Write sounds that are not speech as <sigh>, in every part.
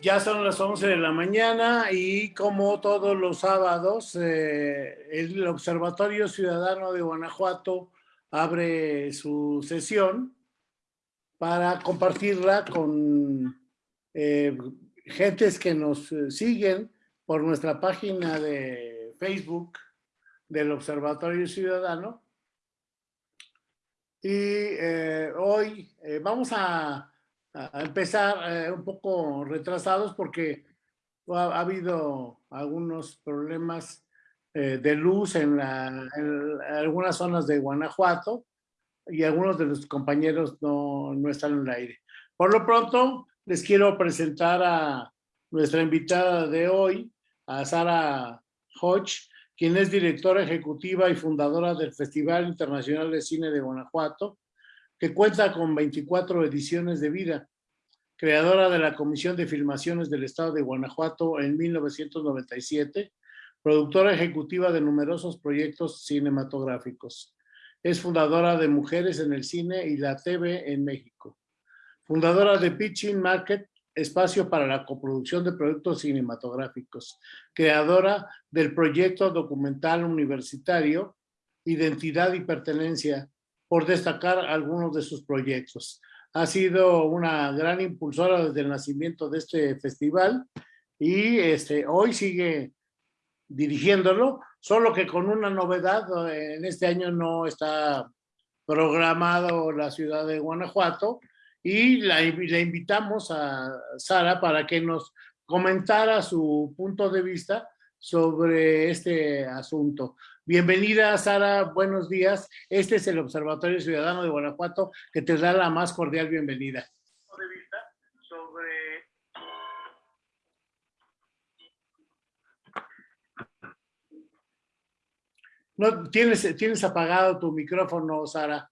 Ya son las 11 de la mañana y como todos los sábados, eh, el Observatorio Ciudadano de Guanajuato abre su sesión para compartirla con eh, gentes que nos siguen por nuestra página de Facebook del Observatorio Ciudadano. Y eh, hoy vamos a a empezar eh, un poco retrasados porque ha, habido algunos problemas eh, de luz en, algunas zonas de Guanajuato y algunos de los compañeros no, no están en el aire. Por lo pronto, les quiero presentar a nuestra invitada de hoy, a Sara Hodge, quien es directora ejecutiva y fundadora del Festival Internacional de Cine de Guanajuato, que cuenta con 24 ediciones de vida, creadora de la Comisión de Filmaciones del Estado de Guanajuato en 1997, productora ejecutiva de numerosos proyectos cinematográficos. Es fundadora de Mujeres en el Cine y la TV en México. Fundadora de Pitching Market, espacio para la coproducción de productos cinematográficos. Creadora del proyecto documental universitario Identidad y Pertenencia, por destacar algunos de sus proyectos. Ha sido una gran impulsora desde el nacimiento de este festival y este, hoy sigue dirigiéndolo, solo que con una novedad, en este año no está programado la ciudad de Guanajuato y la, le invitamos a Sara para que nos comentara su punto de vista sobre este asunto. Bienvenida, Sara, buenos días. Este es el Observatorio Ciudadano de Guanajuato que te da la más cordial bienvenida. No, tienes, tienes apagado tu micrófono, Sara.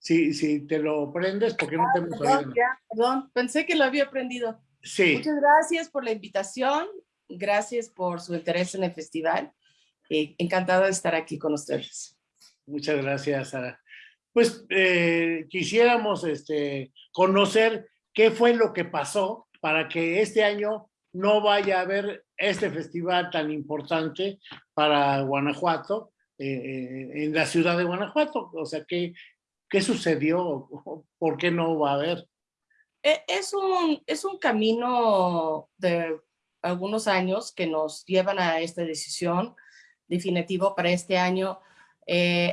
Si, si te lo prendes, porque no te hemos perdón, perdón, pensé que lo había prendido. Sí. Muchas gracias por la invitación. Gracias por su interés en el festival. Eh, encantada de estar aquí con ustedes. Muchas gracias, Sara. Pues eh, quisiéramos este, conocer qué fue lo que pasó para que este año no vaya a haber este festival tan importante para Guanajuato, eh, en la ciudad de Guanajuato. O sea, ¿qué, qué sucedió? ¿Por qué no va a haber? E, es un, es un camino de algunos años que nos llevan a esta decisión definitivo para este año. Eh,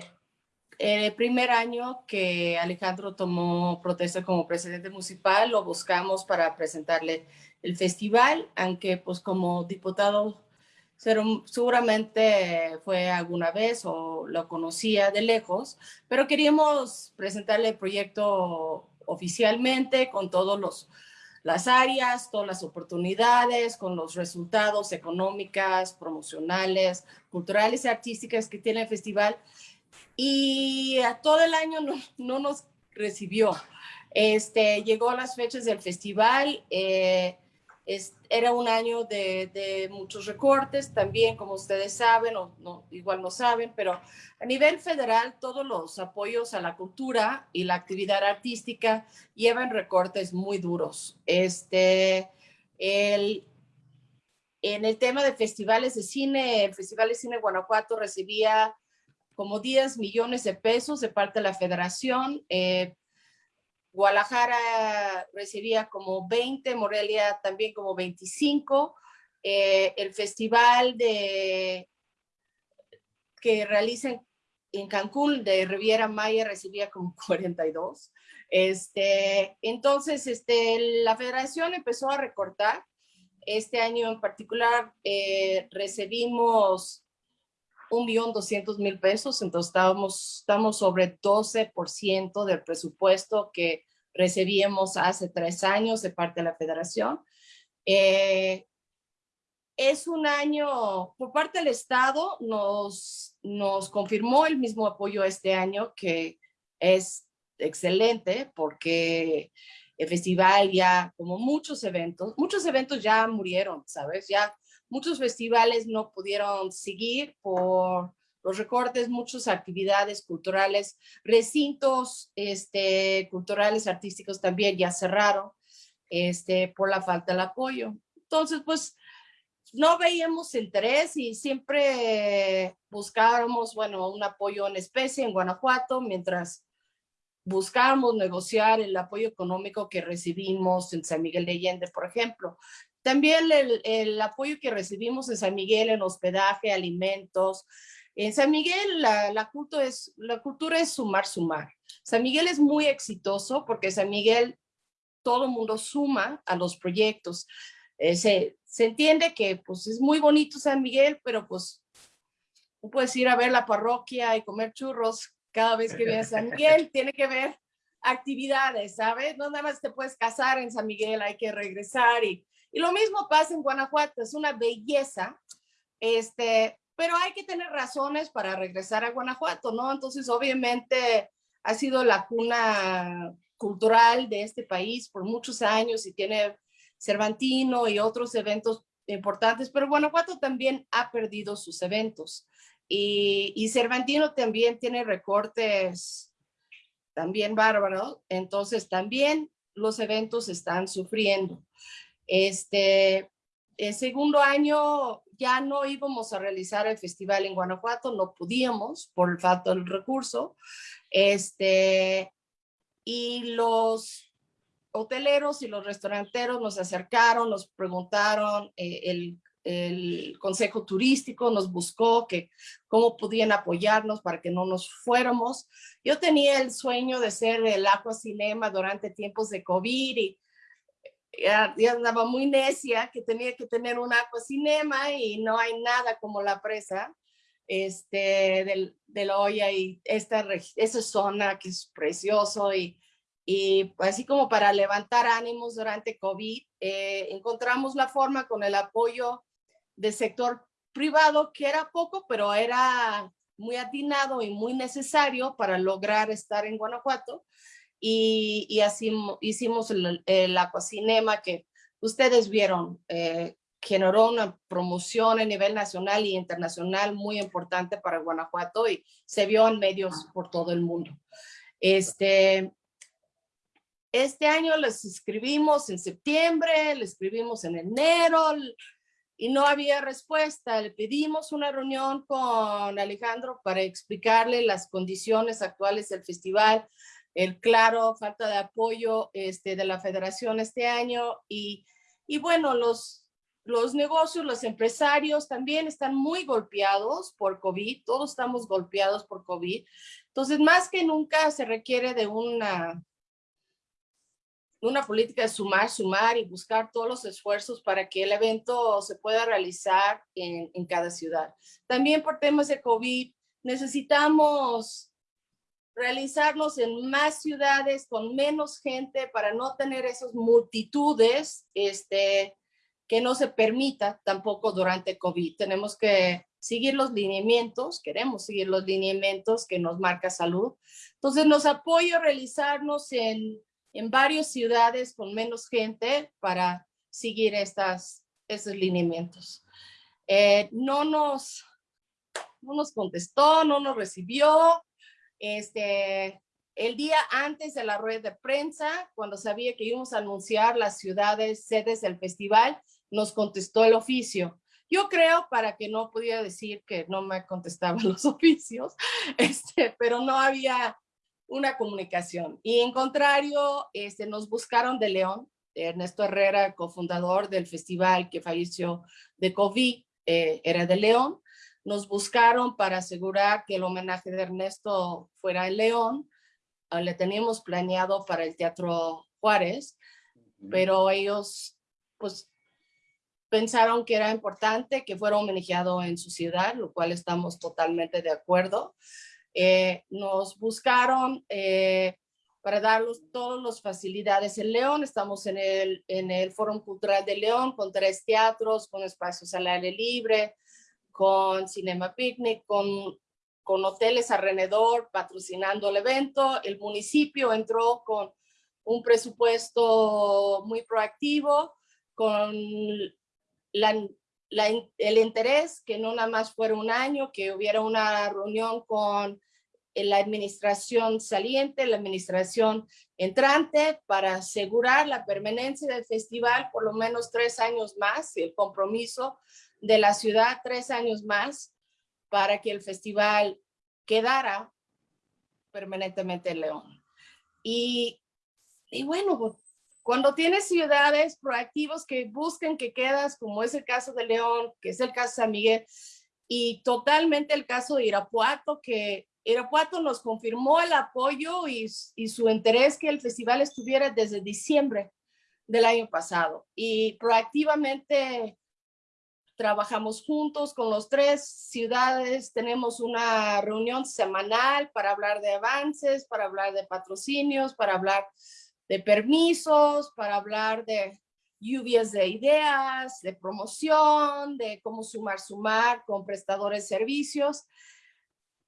el primer año que Alejandro tomó protesta como presidente municipal, lo buscamos para presentarle el festival, aunque pues como diputado seguramente fue alguna vez o lo conocía de lejos, pero queríamos presentarle el proyecto oficialmente con todos los las áreas, todas las oportunidades, con los resultados económicas, promocionales, culturales y artísticas que tiene el festival. Y a todo el año no, nos recibió. Este, llegó a las fechas del festival, eh, era un año de, muchos recortes, también como ustedes saben, o no, igual no saben, pero a nivel federal todos los apoyos a la cultura y la actividad artística llevan recortes muy duros. Este, el, en el tema de festivales de cine, el Festival de Cine Guanajuato recibía como 10 millones de pesos de parte de la federación, eh, Guadalajara recibía como 20, Morelia también como 25. Eh, el festival que realizan en Cancún de Riviera Maya recibía como <laughs> 42. Este, entonces, este, la federación empezó a recortar. Este año en particular eh, recibimos un millón doscientos mil pesos, entonces estábamos, estamos sobre 12% del presupuesto que recibíamos hace tres años de parte de la federación. Eh, es un año, por parte del Estado, nos, nos confirmó el mismo apoyo este año, que es excelente porque el festival ya, como muchos eventos, muchos eventos ya murieron, ¿sabes? Ya Muchos festivales no pudieron seguir por los recortes, muchas actividades culturales, recintos este, culturales, artísticos también ya cerraron. este, por la falta de apoyo. Entonces, pues, no veíamos interés y siempre buscábamos, bueno, un apoyo en especie en Guanajuato, mientras buscábamos negociar el apoyo económico que recibimos en San Miguel de Allende, por ejemplo. También el, apoyo que recibimos en San Miguel en hospedaje, alimentos. En San Miguel la, la, cultura es, la cultura es sumar, sumar. San Miguel es muy exitoso porque San Miguel todo el mundo suma a los proyectos. Eh, se, se, entiende que pues es muy bonito San Miguel, pero pues tú puedes ir a ver la parroquia y comer churros cada vez que vienes a San Miguel, <laughs> tiene que ver actividades, ¿sabes? No nada más te puedes casar en San Miguel, hay que regresar y, y lo mismo pasa en Guanajuato, es una belleza, este, pero hay que tener razones para regresar a Guanajuato, ¿no? Entonces, obviamente, ha sido la cuna cultural de este país por muchos años y tiene Cervantino y otros eventos importantes, pero Guanajuato también ha perdido sus eventos. Y, y Cervantino también tiene recortes también bárbaros, entonces también los eventos están sufriendo. Este, el segundo año ya no íbamos a realizar el festival en Guanajuato, no podíamos por el falta del recurso. Este, y los hoteleros y los restauranteros nos acercaron, nos preguntaron, eh, el, el, consejo turístico nos buscó que cómo podían apoyarnos para que no nos fuéramos. Yo tenía el sueño de ser el Aqua Cinema durante tiempos de COVID y ya, andaba muy necia que tenía que tener un Aqua Cinema y no hay nada como la presa este, del, de la olla y esta, esa zona que es precioso y, y así como para levantar ánimos durante COVID, eh, encontramos la forma con el apoyo del sector privado, que era poco, pero era muy atinado y muy necesario para lograr estar en Guanajuato. Y, así hicimos el, el Aquacinema que ustedes vieron, eh, generó una promoción a nivel nacional y internacional muy importante para Guanajuato y se vio en medios por todo el mundo. Este, este año les escribimos en septiembre, le escribimos en enero y no había respuesta. Le pedimos una reunión con Alejandro para explicarle las condiciones actuales del festival, el claro falta de apoyo este, de la federación este año y, y bueno, los los negocios, los empresarios también están muy golpeados por COVID, todos estamos golpeados por COVID. Entonces, más que nunca se requiere de una, una política de sumar, sumar y buscar todos los esfuerzos para que el evento se pueda realizar en, en cada ciudad. También por temas de COVID, necesitamos realizarnos en más ciudades con menos gente para no tener esas multitudes, este, que no se permita tampoco durante COVID. Tenemos que seguir los lineamientos, queremos seguir los lineamientos que nos marca salud. Entonces nos apoyo realizarnos en, en varias ciudades con menos gente para seguir estas, esos lineamientos. Eh, no, nos, no nos contestó, no nos recibió. Este, el día antes de la rueda de prensa, cuando sabía que íbamos a anunciar las ciudades sedes del festival, nos contestó el oficio. Yo creo para que no pudiera decir que no me contestaban <laughs> los oficios, este, pero no había una comunicación. Y en contrario, este, nos buscaron de León, Ernesto Herrera, cofundador del festival que falleció de COVID, eh, era de León. Nos buscaron para asegurar que el homenaje de Ernesto fuera en León. Ah, le teníamos planeado para el Teatro Juárez, pero ellos pues pensaron que era importante que fuera homenajeado en su ciudad, lo cual estamos totalmente de acuerdo. Eh, nos buscaron eh, para darles todas las facilidades en León. Estamos en el, en el Foro Cultural de León con tres teatros, con espacios al aire libre, con Cinema Picnic, con, con hoteles alrededor patrocinando el evento. El municipio entró con un presupuesto muy proactivo, con el interés, que no nada más fuera un año, que hubiera una reunión con la administración saliente, la administración entrante para asegurar la permanencia del festival por lo menos tres años más, el compromiso de la ciudad tres años más para que el festival quedara permanentemente en León. Y, y bueno, pues, cuando tienes ciudades proactivos que busquen que quedas, como es el caso de León, que es el caso de San Miguel, y totalmente el caso de Irapuato, que Irapuato nos confirmó el apoyo y, y su interés que el festival estuviera desde diciembre del año pasado. Y proactivamente trabajamos juntos con los tres ciudades, tenemos una reunión semanal para hablar de avances, para hablar de patrocinios, para hablar de permisos, para hablar de lluvias de ideas, de promoción, de cómo sumar, sumar con prestadores de servicios.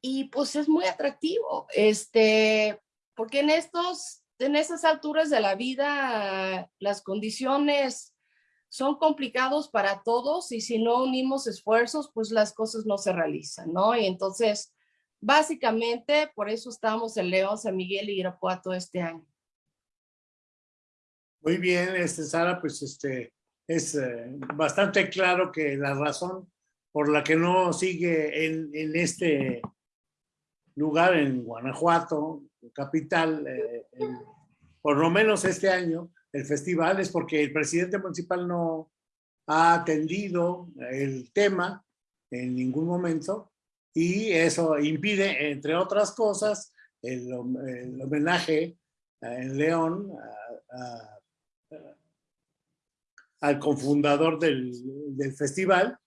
Y pues es muy atractivo, este, porque en estos, en esas alturas de la vida, las condiciones son complicados para todos y si no unimos esfuerzos, pues las cosas no se realizan, ¿no? Y entonces, básicamente, por eso estamos en León, San Miguel y Irapuato este año. Muy bien, este, Sara, pues este, es eh, bastante claro que la razón por la que no sigue en, en este lugar, en Guanajuato, capital, eh, por lo menos este año, el festival es porque el presidente municipal no ha atendido el tema en ningún momento y eso impide, entre otras cosas, el, homenaje en León al confundador del, del festival.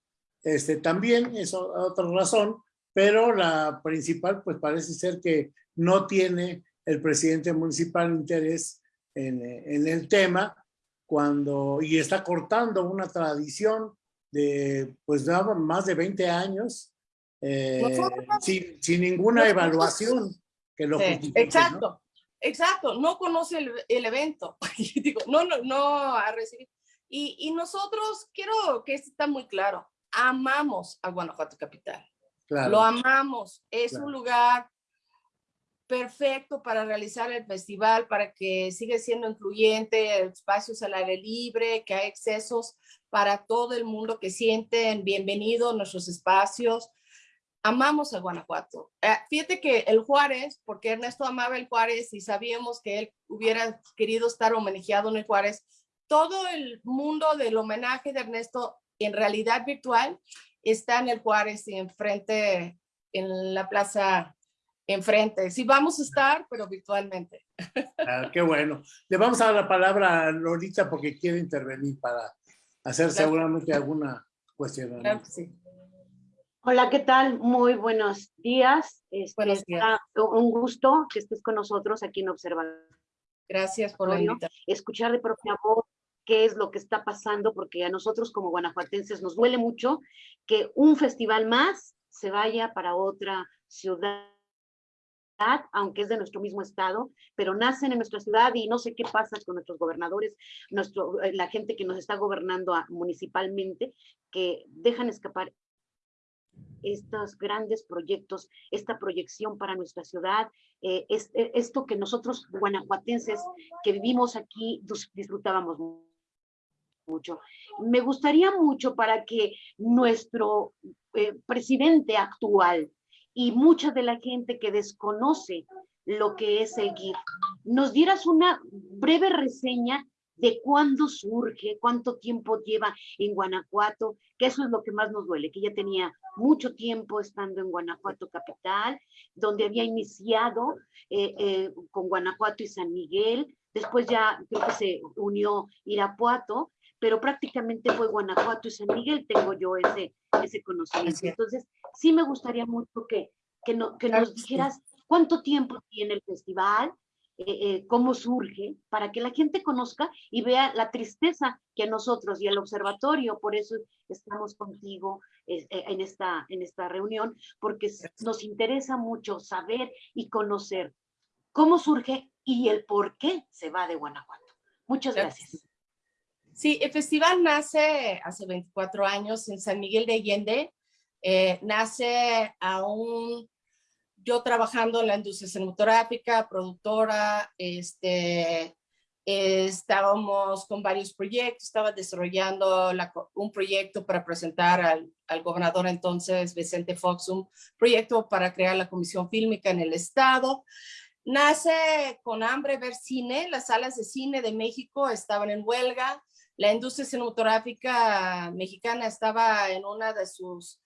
Este, también es otra razón, pero la principal pues parece ser que no tiene el presidente municipal interés en, en el tema cuando y está cortando una tradición de pues más de 20 años eh, sin, sin, ninguna evaluación que lo Exacto, exacto, no conoce el, el evento, <laughs> digo, no, no, no ha recibido. Y, nosotros, quiero que esto está muy claro, amamos a Guanajuato Capital. Lo amamos. Es un lugar perfecto para realizar el festival, para que siga siendo incluyente, espacios al aire libre, que hay excesos para todo el mundo que sienten bienvenido a nuestros espacios. Amamos a Guanajuato. Eh, fíjate que el Juárez, porque Ernesto amaba el Juárez y sabíamos que él hubiera querido estar homenajeado en el Juárez, todo el mundo del homenaje de Ernesto en realidad virtual está en el Juárez y enfrente, en la plaza enfrente. Sí vamos a estar, pero virtualmente. Ah, qué bueno. Le vamos a dar la palabra a Lolita porque quiere intervenir para hacer seguramente alguna cuestión. Hola, ¿qué tal? Muy buenos días. Este, buenos días. Un gusto que estés con nosotros aquí en Observador. Gracias por la invitación. Escuchar de propia voz qué es lo que está pasando, porque a nosotros como guanajuatenses nos duele mucho que un festival más se vaya para otra ciudad aunque es de nuestro mismo estado, pero nacen en nuestra ciudad y no sé qué pasa con nuestros gobernadores, nuestro, eh, la gente que nos está gobernando municipalmente, que dejan escapar estos grandes proyectos, esta proyección para nuestra ciudad, eh, eh, esto que nosotros guanajuatenses que vivimos aquí disfrutábamos mucho. Me gustaría mucho para que nuestro eh, presidente actual y mucha de la gente que desconoce lo que es el GIF, nos dieras una breve reseña de cuándo surge, cuánto tiempo lleva en Guanajuato, que eso es lo que más nos duele, que ya tenía mucho tiempo estando en Guanajuato capital, donde había iniciado eh, eh, con Guanajuato y San Miguel, después ya creo que se unió Irapuato, pero prácticamente fue Guanajuato y San Miguel, tengo yo ese, ese conocimiento. Entonces, sí me gustaría mucho que, que, no, que nos dijeras cuánto tiempo tiene el festival, eh, eh, cómo surge, para que la gente conozca y vea la tristeza que a nosotros y al observatorio, por eso estamos contigo eh, en, esta, en esta reunión, porque nos interesa mucho saber y conocer cómo surge y el por qué se va de Guanajuato. Muchas gracias. Sí, el festival nace hace 24 años en San Miguel de Allende. nace aún yo trabajando en la industria cinematográfica, productora, este, estábamos con varios proyectos, estaba desarrollando un proyecto para presentar al, al, gobernador entonces, Vicente Fox, un proyecto para crear la comisión fílmica en el estado. Nace con hambre ver cine, las salas de cine de México estaban en huelga, la industria cinematográfica mexicana estaba en una de sus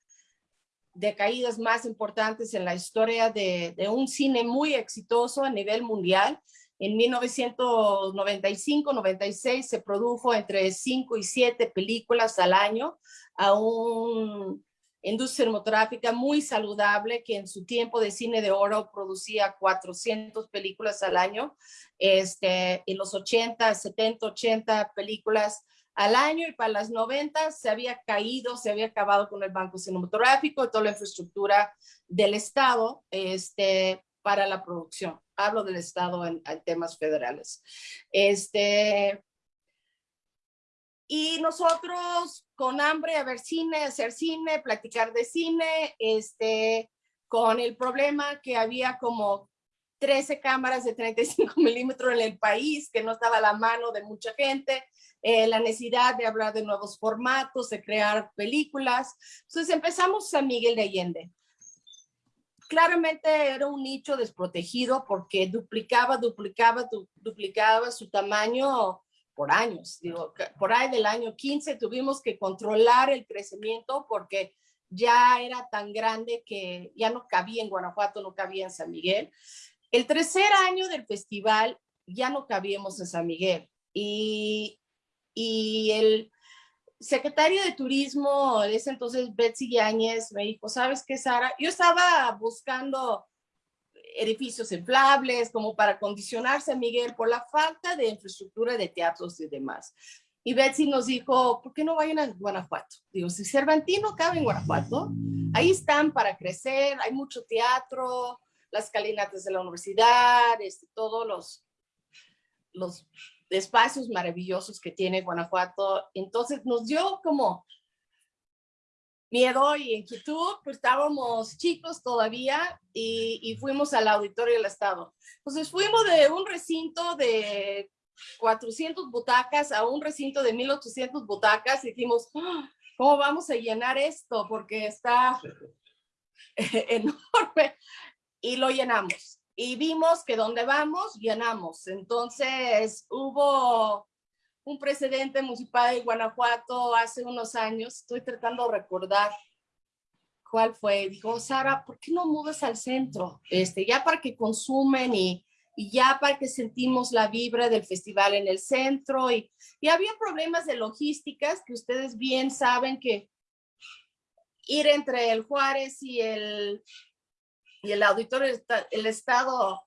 decaídas más importantes en la historia de, de un cine muy exitoso a nivel mundial. En 1995-96 se produjo entre 5 y 7 películas al año a un industria cinematográfica muy saludable que en su tiempo de cine de oro producía 400 películas al año. Este, en los 80, 70, 80 películas al año y para las 90 se había caído, se había acabado con el banco cinematográfico y toda la infraestructura del Estado este, para la producción. Hablo del Estado en, en temas federales. Este, y nosotros con hambre a ver cine, hacer cine, platicar de cine, este, con el problema que había como 13 cámaras de 35 <laughs> milímetros en el país, que no estaba a la mano de mucha gente, eh, la necesidad de hablar de nuevos formatos, de crear películas. Entonces empezamos San Miguel de Allende. Claramente era un nicho desprotegido porque duplicaba, duplicaba, duplicaba su tamaño por años. Digo, por ahí del año 15 tuvimos que controlar el crecimiento porque ya era tan grande que ya no cabía en Guanajuato, no cabía en San Miguel. El tercer año del festival ya no cabíamos en San Miguel y y el secretario de turismo de ese entonces, Betsy Yáñez, me dijo, ¿sabes qué, Sara? Yo estaba buscando edificios inflables como para condicionarse a Miguel por la falta de infraestructura de teatros y demás. Y Betsy nos dijo, ¿por qué no vayan a Guanajuato? Digo, si Cervantino cabe en Guanajuato, ahí están para crecer, hay mucho teatro, las calinatas de la universidad, este, todos los, los espacios maravillosos que tiene Guanajuato. Entonces nos dio como miedo y inquietud, pues estábamos chicos todavía y, y, fuimos al auditorio del estado. Entonces fuimos de un recinto de 400 butacas a un recinto de 1800 butacas y dijimos, ah, ¿cómo vamos a llenar esto? Porque está <laughs> enorme y lo llenamos y vimos que donde vamos, llenamos. Entonces hubo un precedente municipal de Guanajuato hace unos años, estoy tratando de recordar cuál fue. Dijo, Sara, ¿por qué no mudas al centro? Este, ya para que consumen y, y ya para que sentimos la vibra del festival en el centro. Y, y había problemas de logísticas que ustedes bien saben que ir entre el Juárez y el y el auditorio, el Estado,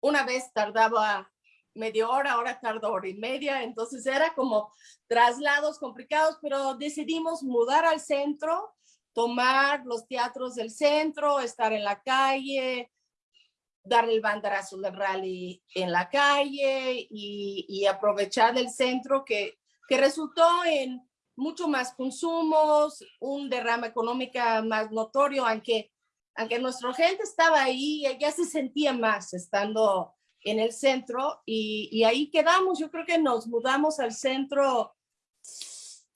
una vez tardaba media hora, ahora tarda hora y media, entonces era como traslados complicados, pero decidimos mudar al centro, tomar los teatros del centro, estar en la calle, dar el banderazo del rally en la calle y, aprovechar del centro que, que resultó en mucho más consumos, un derrama económica más notorio, aunque aunque nuestra gente estaba ahí, ya se sentía más estando en el centro y, y, ahí quedamos. Yo creo que nos mudamos al centro,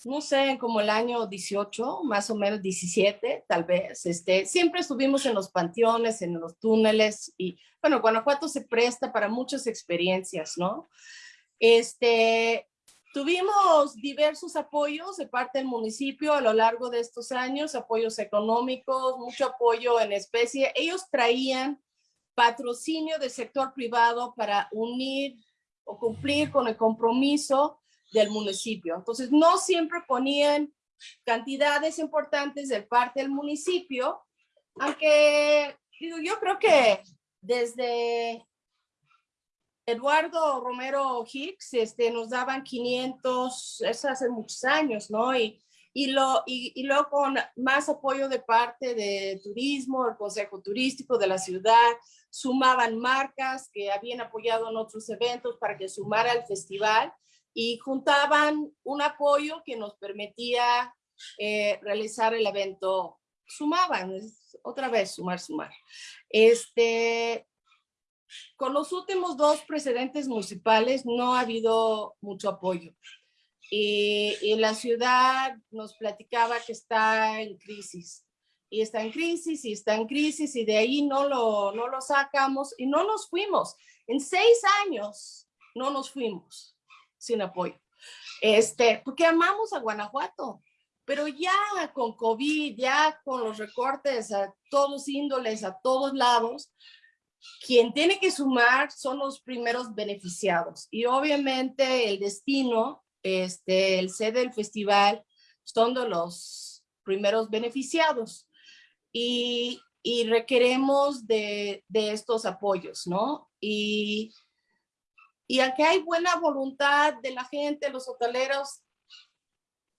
no sé, como el año 18, más o menos 17, tal vez. Este, siempre estuvimos en los panteones, en los túneles y bueno, Guanajuato se presta para muchas experiencias, ¿no? Este, Tuvimos diversos apoyos de parte del municipio a lo largo de estos años, apoyos económicos, mucho apoyo en especie. Ellos traían patrocinio del sector privado para unir o cumplir con el compromiso del municipio. Entonces, no siempre ponían cantidades importantes de parte del municipio, aunque digo, yo creo que desde Eduardo Romero Hicks este, nos daban 500, eso hace muchos años, ¿no? Y, y, lo, y, y luego con más apoyo de parte de turismo, el Consejo Turístico de la ciudad, sumaban marcas que habían apoyado en otros eventos para que sumara al festival y juntaban un apoyo que nos permitía eh, realizar el evento sumaban, otra vez sumar, sumar. Este, con los últimos dos precedentes municipales no ha habido mucho apoyo. Y, y, la ciudad nos platicaba que está en crisis. Y está en crisis, y está en crisis, y de ahí no lo, no lo sacamos, y no nos fuimos. En seis años no nos fuimos sin apoyo. Este, porque amamos a Guanajuato, pero ya con COVID, ya con los recortes a todos índoles, a todos lados, quien tiene que sumar son los primeros beneficiados. Y obviamente el destino, este, el sede del festival, son de los primeros beneficiados. Y, y requeremos de, de, estos apoyos, ¿no? Y, y aunque hay buena voluntad de la gente, los hoteleros,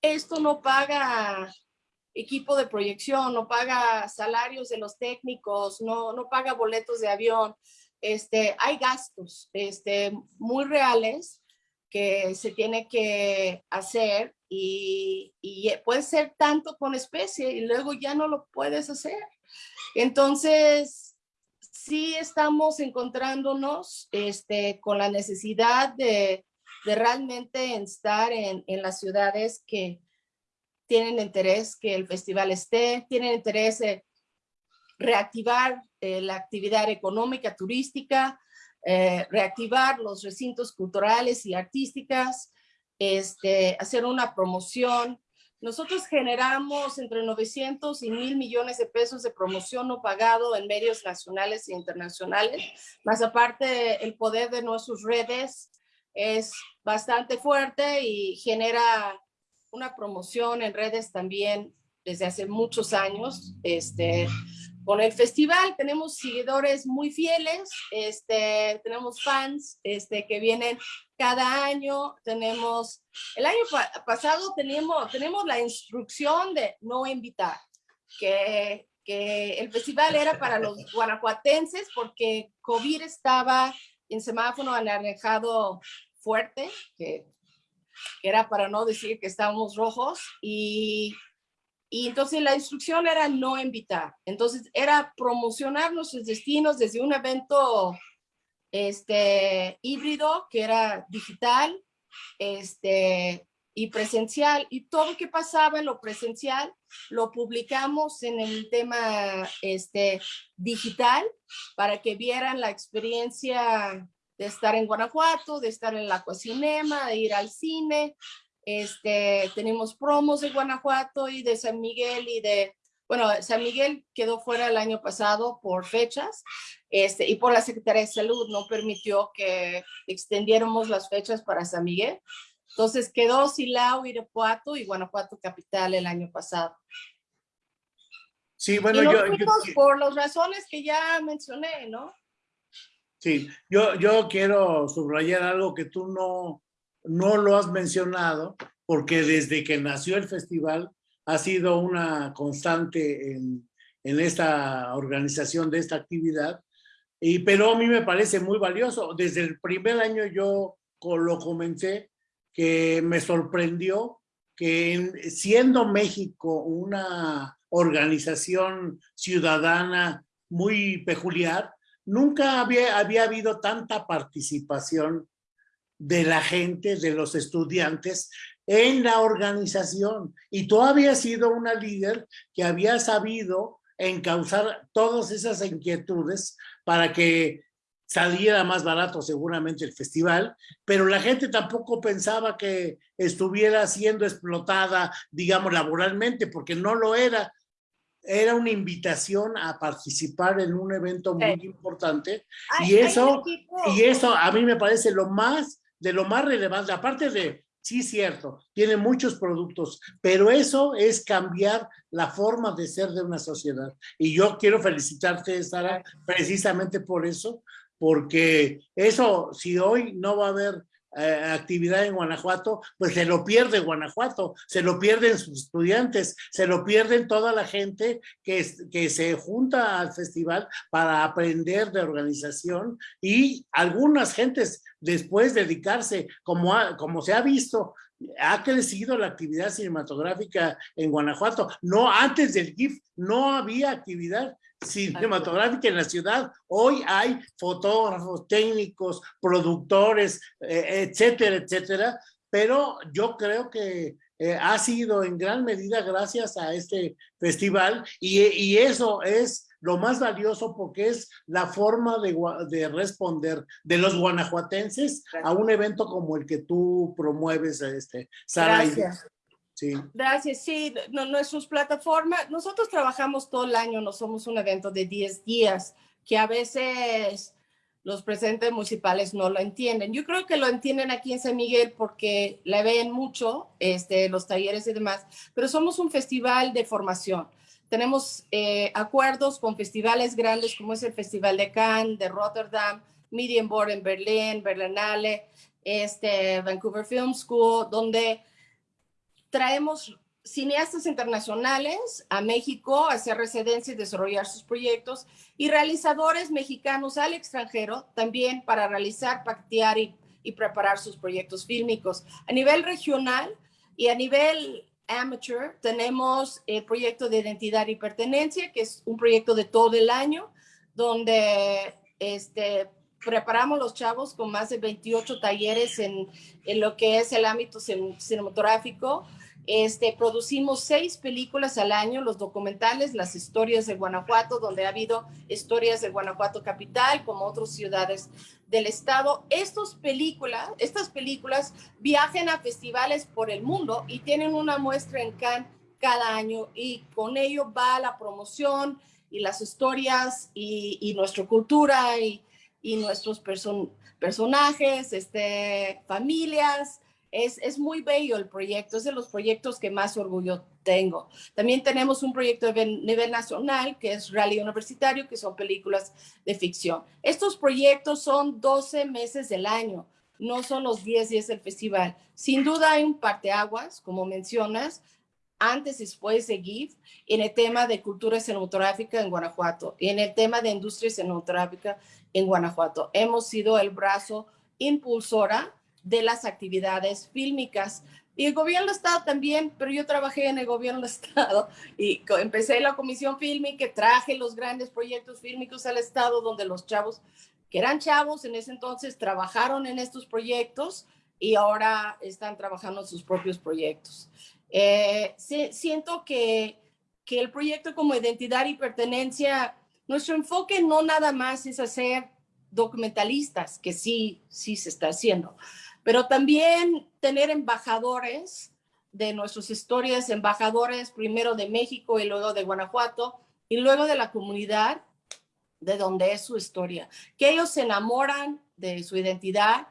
esto no paga equipo de proyección, no paga salarios de los técnicos, no, no paga boletos de avión. Este, hay gastos este, muy reales que se tiene que hacer y, y, puede ser tanto con especie y luego ya no lo puedes hacer. Entonces, sí estamos encontrándonos este, con la necesidad de, de realmente estar en, en las ciudades que, tienen interés que el festival esté, tienen interés en reactivar eh, la actividad económica, turística, eh, reactivar los recintos culturales y artísticas, este, hacer una promoción. Nosotros generamos entre 900 y 1000 millones de pesos de promoción no pagado en medios nacionales e internacionales, más aparte el poder de nuestras redes es bastante fuerte y genera una promoción en redes también desde hace muchos años. Este, con el festival tenemos seguidores muy fieles, este, tenemos fans este, que vienen cada año. Tenemos, el año pasado tenemos, tenemos la instrucción de no invitar, que, que el festival era para los <laughs> guanajuatenses porque COVID estaba en semáforo anaranjado fuerte, que era para no decir que estábamos rojos, y, y entonces la instrucción era no invitar. Entonces era promocionar nuestros destinos desde un evento este, híbrido, que era digital, este, y presencial, y todo lo que pasaba en lo presencial lo publicamos en el tema este, digital para que vieran la experiencia de estar en Guanajuato, de estar en la Cocinema, de ir al cine. Este, tenemos promos de Guanajuato y de San Miguel y de, bueno, San Miguel quedó fuera el año pasado por fechas este, y por la Secretaría de Salud no permitió que extendiéramos las fechas para San Miguel. Entonces quedó Silao, Irapuato y Guanajuato Capital el año pasado. Sí, bueno, yo, yo, Por las razones que ya mencioné, ¿no? Sí, yo, yo quiero subrayar algo que tú no, no lo has mencionado, porque desde que nació el festival ha sido una constante en, en esta organización de esta actividad, y, pero a mí me parece muy valioso. Desde el primer año yo lo comenté, que me sorprendió que siendo México una organización ciudadana muy peculiar, nunca había, había habido tanta participación de la gente, de los estudiantes en la organización. Y tú habías sido una líder que había sabido encauzar todas esas inquietudes para que saliera más barato seguramente el festival, pero la gente tampoco pensaba que estuviera siendo explotada, digamos, laboralmente, porque no lo era. Era una invitación a participar en un evento muy importante y eso y eso a mí me parece lo más de lo más relevante aparte de sí cierto tiene muchos productos pero eso es cambiar la forma de ser de una sociedad. Y yo quiero felicitarte Sara precisamente por eso porque eso si hoy no va a haber eh, actividad en Guanajuato, pues se lo pierde Guanajuato, se lo pierden sus estudiantes, se lo pierden toda la gente que, que se junta al festival para aprender de organización y algunas gentes después dedicarse, como, como se ha visto ha crecido la actividad cinematográfica en Guanajuato. No, antes del GIF no había actividad cinematográfica en la ciudad. Hoy hay fotógrafos, técnicos, productores, eh, etcétera, etcétera. Pero yo creo que eh, ha sido en gran medida gracias a este festival y, y eso es lo más valioso porque es la forma de, de responder de los guanajuatenses a un evento como el que tú promueves, este, Sara. Gracias. Sí. Gracias, sí, no, nuestras plataformas, nosotros trabajamos todo el año, no somos un evento de 10 días, que a veces los presidentes municipales no lo entienden. Yo creo que lo entienden aquí en San Miguel porque le ven mucho este, los talleres y demás, pero somos un festival de formación. Tenemos eh, acuerdos con festivales grandes como es el Festival de Cannes, de Rotterdam, Medienborn en Berlín, Berlinale, este, Vancouver Film School, donde traemos cineastas internacionales a México a hacer residencia y desarrollar sus proyectos y realizadores mexicanos al extranjero también para realizar, pactear y, y preparar sus proyectos fílmicos. A nivel regional y a nivel Amateur, tenemos el proyecto de identidad y pertenencia, que es un proyecto de todo el año, donde este, preparamos los chavos con más de 28 talleres en, en lo que es el ámbito cinematográfico, este, producimos seis películas al año, los documentales, las historias de Guanajuato, donde ha habido historias de Guanajuato capital, como otras ciudades del estado. Estas películas, estas películas viajan a festivales por el mundo y tienen una muestra en Cannes cada año y con ello va la promoción y las historias y, nuestra cultura y, nuestros personajes, este, familias, es, muy bello el proyecto, es de los proyectos que más orgullo tengo. También tenemos un proyecto de nivel nacional que es Rally Universitario, que son películas de ficción. Estos proyectos son 12 meses del año, no son los 10 días del festival. Sin duda hay un parteaguas, como mencionas, antes y después de GIF, en el tema de cultura cinematográfica en Guanajuato y en el tema de industria cinematográfica en Guanajuato. Hemos sido el brazo impulsora de las actividades fílmicas. Y el gobierno del Estado también, pero yo trabajé en el gobierno del <laughs> Estado y empecé la comisión fílmica, traje los grandes proyectos fílmicos al Estado donde los chavos, que eran chavos en ese entonces, trabajaron en estos proyectos y ahora están trabajando en sus propios proyectos. Eh, siento que, que el proyecto como identidad y pertenencia, nuestro enfoque no nada más es hacer documentalistas, que sí, sí se está haciendo, pero también tener embajadores de nuestras historias, embajadores primero de México y luego de Guanajuato y luego de la comunidad de donde es su historia, que ellos se enamoran de su identidad,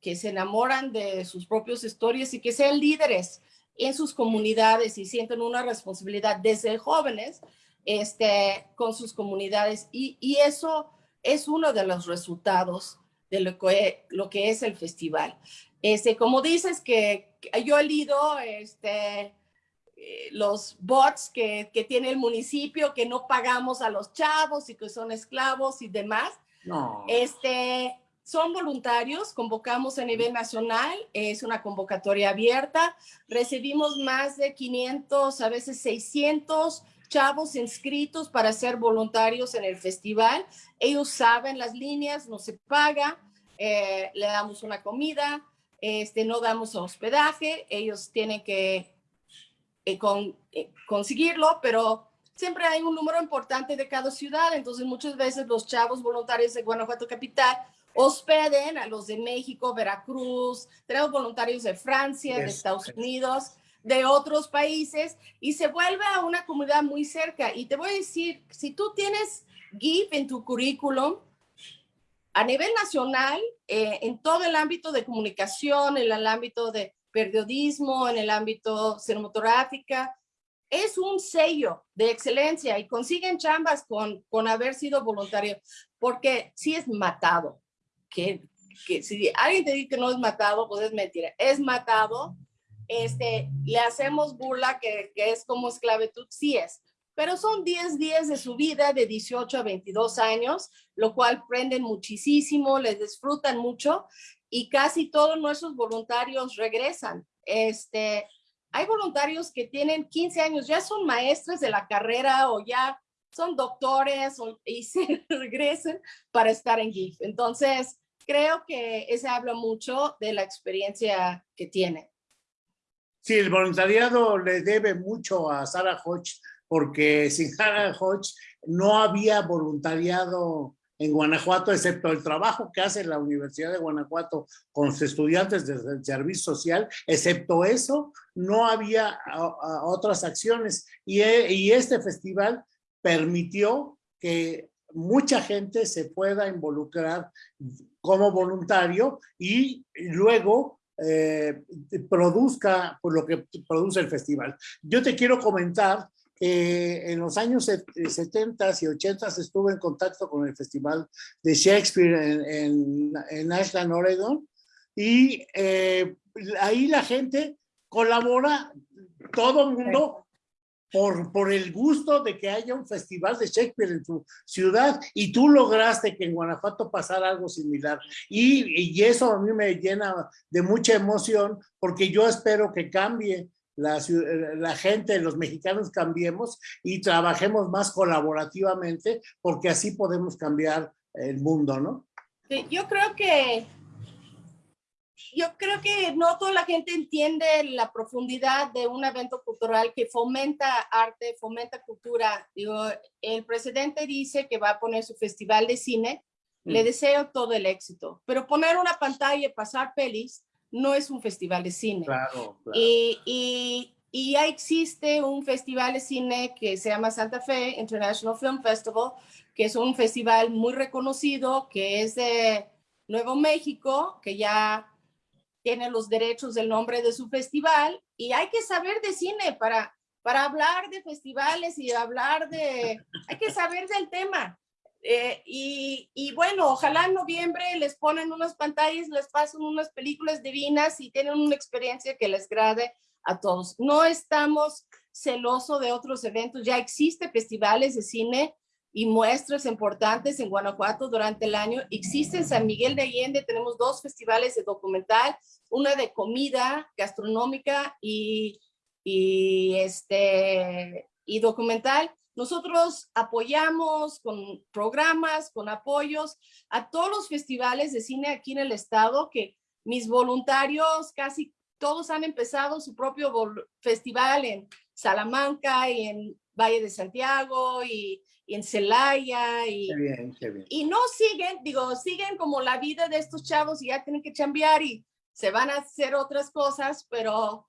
que se enamoran de sus propias historias y que sean líderes en sus comunidades y sienten una responsabilidad desde jóvenes este, con sus comunidades. Y, y eso es uno de los resultados de lo que, lo que es el festival. Este, como dices que, yo he leído este, eh, los bots que, que, tiene el municipio, que no pagamos a los chavos y que son esclavos y demás. No. Este, son voluntarios, convocamos a nivel nacional, es una convocatoria abierta, recibimos más de 500, a veces 600 chavos inscritos para ser voluntarios en el festival. Ellos saben las líneas, no se paga, eh, le damos una comida, este, no damos hospedaje, ellos tienen que eh, eh, conseguirlo, pero siempre hay un número importante de cada ciudad, entonces muchas veces los chavos voluntarios de Guanajuato Capital hospeden a los de México, Veracruz, tenemos voluntarios de Francia, de Estados Unidos, de otros países y se vuelve a una comunidad muy cerca. Y te voy a decir, si tú tienes GIF en tu currículum, a nivel nacional, eh, en todo el ámbito de comunicación, en el ámbito de periodismo, en el ámbito cinematográfica, es un sello de excelencia y consiguen chambas con, con haber sido voluntario, porque si es matado, que, que si alguien te dice que no es matado, pues es mentira, es matado este, le hacemos burla que, es como esclavitud, sí es, pero son 10 días de su vida de 18 a 22 años, lo cual prenden muchísimo, les disfrutan mucho y casi todos nuestros voluntarios regresan. Este, hay voluntarios que tienen 15 años, ya son maestros de la carrera o ya son doctores <laughs> y se regresen para estar en GIF. Entonces, creo que ese habla mucho de la experiencia que tiene. Sí, el voluntariado le debe mucho a Sarah Hodge, porque sin Sarah Hodge no había voluntariado en Guanajuato, excepto el trabajo que hace la Universidad de Guanajuato con sus estudiantes del servicio social, excepto eso, no había otras acciones. Y, y este festival permitió que mucha gente se pueda involucrar como voluntario y luego eh, produzca por lo que produce el festival. Yo te quiero comentar que en los años 70 y 80 estuve en contacto con el Festival de Shakespeare en, en, Ashland, Oregon, y eh, ahí la gente colabora, todo el mundo por, por el gusto de que haya un festival de Shakespeare en tu ciudad y tú lograste que en Guanajuato pasara algo similar. Y, y eso a mí me llena de mucha emoción porque yo espero que cambie la, la, gente, los mexicanos cambiemos y trabajemos más colaborativamente porque así podemos cambiar el mundo, ¿no? Yo creo que yo creo que no toda la gente entiende la profundidad de un evento cultural que fomenta arte, fomenta cultura. Digo, el presidente dice que va a poner su festival de cine. Le mm. deseo todo el éxito, pero poner una pantalla y pasar pelis no es un festival de cine. Claro, claro. Y, y, y, ya existe un festival de cine que se llama Santa Fe International Film Festival, que es un festival muy reconocido, que es de Nuevo México, que ya tiene los derechos del nombre de su festival y hay que saber de cine para, para hablar de festivales y hablar de, hay que saber del tema. Eh, y, y, bueno, ojalá en noviembre les ponen unas pantallas, les pasan unas películas divinas y tienen una experiencia que les grade a todos. No estamos celosos de otros eventos, ya existen festivales de cine y muestras importantes en Guanajuato durante el año. Existe en San Miguel de Allende, tenemos dos festivales de documental, una de comida gastronómica y, y, este, y documental. Nosotros apoyamos con programas, con apoyos a todos los festivales de cine aquí en el estado, que mis voluntarios casi todos han empezado su propio festival en Salamanca y en Valle de Santiago y y en Celaya y, y no siguen, digo, siguen como la vida de estos chavos y ya tienen que chambear y se van a hacer otras cosas, pero,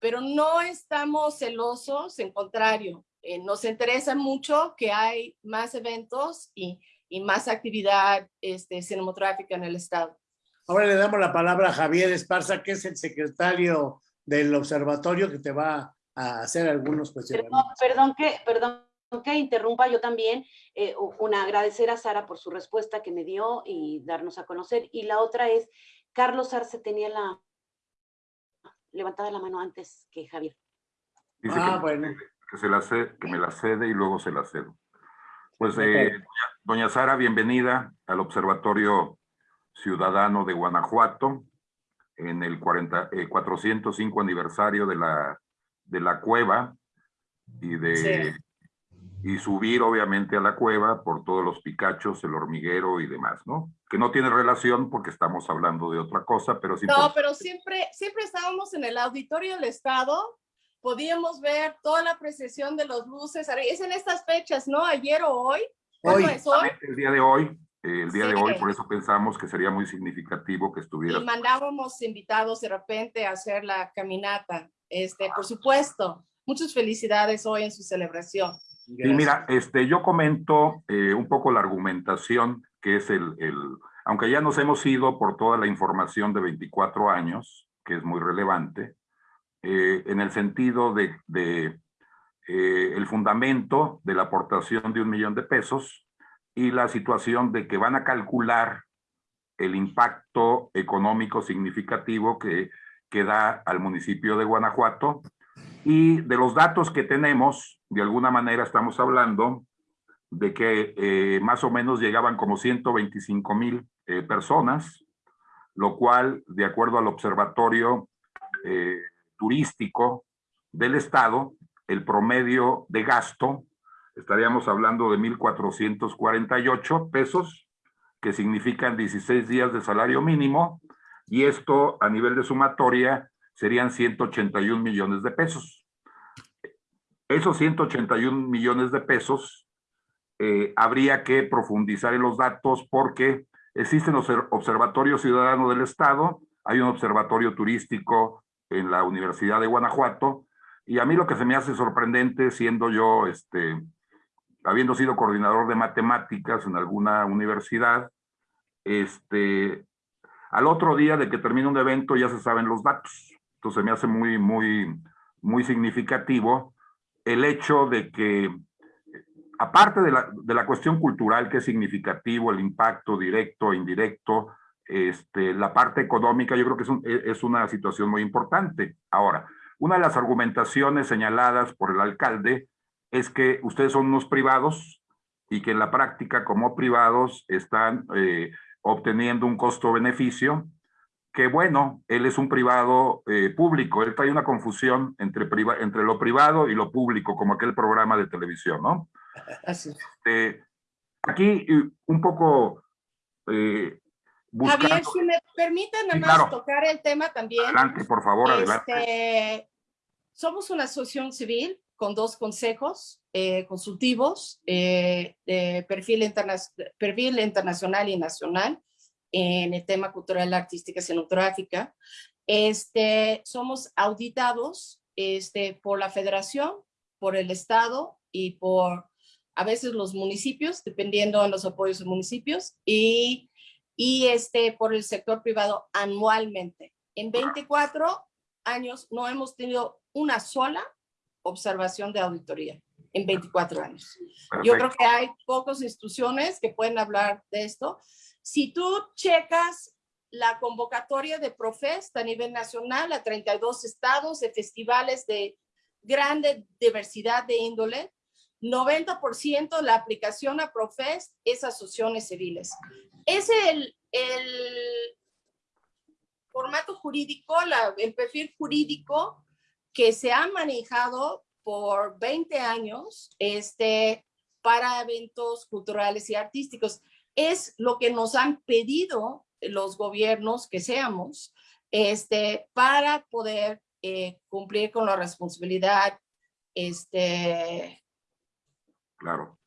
pero no estamos celosos, en contrario, eh, nos interesa mucho que hay más eventos y, y más actividad este, cinematográfica en el estado. Ahora le damos la palabra a Javier Esparza, que es el secretario del observatorio que te va a hacer algunos cuestionamientos. Perdón, perdón que, perdón que interrumpa yo también, eh, una agradecer a Sara por su respuesta que me dio y darnos a conocer. Y la otra es, Carlos Arce tenía la levantada la mano antes que Javier. Dice ah, que, bueno. Que, se la que me la cede y luego se la cedo. Pues, eh, doña, Sara, bienvenida al Observatorio Ciudadano de Guanajuato en el 40, 405 eh, aniversario de la, de la cueva y de y subir obviamente a la cueva por todos los picachos, el hormiguero y demás, ¿no? Que no tiene relación porque estamos hablando de otra cosa, pero sí. No, pero siempre, siempre estábamos en el auditorio del Estado, podíamos ver toda la apreciación de los luces, es en estas fechas, ¿no? Ayer o hoy. Hoy. Es hoy? El día de hoy, el día de hoy, por eso pensamos que sería muy significativo que estuviera. Y mandábamos invitados de repente a hacer la caminata, este, por supuesto. Muchas felicidades hoy en su celebración. Y mira, este, yo comento eh, un poco la argumentación que es el, el, aunque ya nos hemos ido por toda la información de 24 años, que es muy relevante, eh, en el sentido de, de eh, el fundamento de la aportación de un millón de pesos y la situación de que van a calcular el impacto económico significativo que, que da al municipio de Guanajuato. Y de los datos que tenemos, de alguna manera estamos hablando de que eh, más o menos llegaban como 125 mil eh, personas, lo cual, de acuerdo al observatorio, eh, turístico del Estado, el promedio de gasto, estaríamos hablando de 1.448 pesos, que significan 16 días de salario mínimo, y esto a nivel de sumatoria serían 181 millones de pesos. Esos 181 millones de pesos eh, habría que profundizar en los datos porque existen los observatorios ciudadanos del Estado, hay un observatorio turístico en la Universidad de Guanajuato, y a mí lo que se me hace sorprendente, siendo yo, este, habiendo sido coordinador de matemáticas en alguna universidad, este, al otro día de que termina un evento ya se saben los datos. Entonces me hace muy, muy, muy significativo el hecho de que, aparte de la, de la cuestión cultural que es significativo, el impacto directo e indirecto, este, la parte económica, yo creo que es, un, es una situación muy importante. Ahora, una de las argumentaciones señaladas por el alcalde es que ustedes son unos privados y que en la práctica como privados están eh, obteniendo un costo-beneficio que bueno, él es un privado eh, público, él trae una confusión entre, entre lo privado y lo público, como aquel programa de televisión, ¿no? <laughs> Así. Este, aquí un poco... Eh, Javier, si me permiten nada más tocar el tema también. Adelante, por favor, adelante. Este, somos una asociación civil con dos consejos eh, consultivos de perfil, interna perfil internacional y nacional en el tema cultural, artística y cinematográfica. Este, somos auditados este, por la federación, por el estado y por a veces los municipios, dependiendo de los apoyos de municipios, y, y este, por el sector privado anualmente. En 24 años no hemos tenido una sola observación de auditoría en 24 años. Yo creo que hay pocas instituciones que pueden hablar de esto. Si tú checas la convocatoria de Profest a nivel nacional a 32 estados de festivales de grande diversidad de índole, 90% de la aplicación a Profest es asociaciones civiles. Es el, el formato jurídico, la, el perfil jurídico que se ha manejado por 20 años este, para eventos culturales y artísticos es lo que nos han pedido los gobiernos que seamos este, para poder eh, cumplir con la responsabilidad este, claro.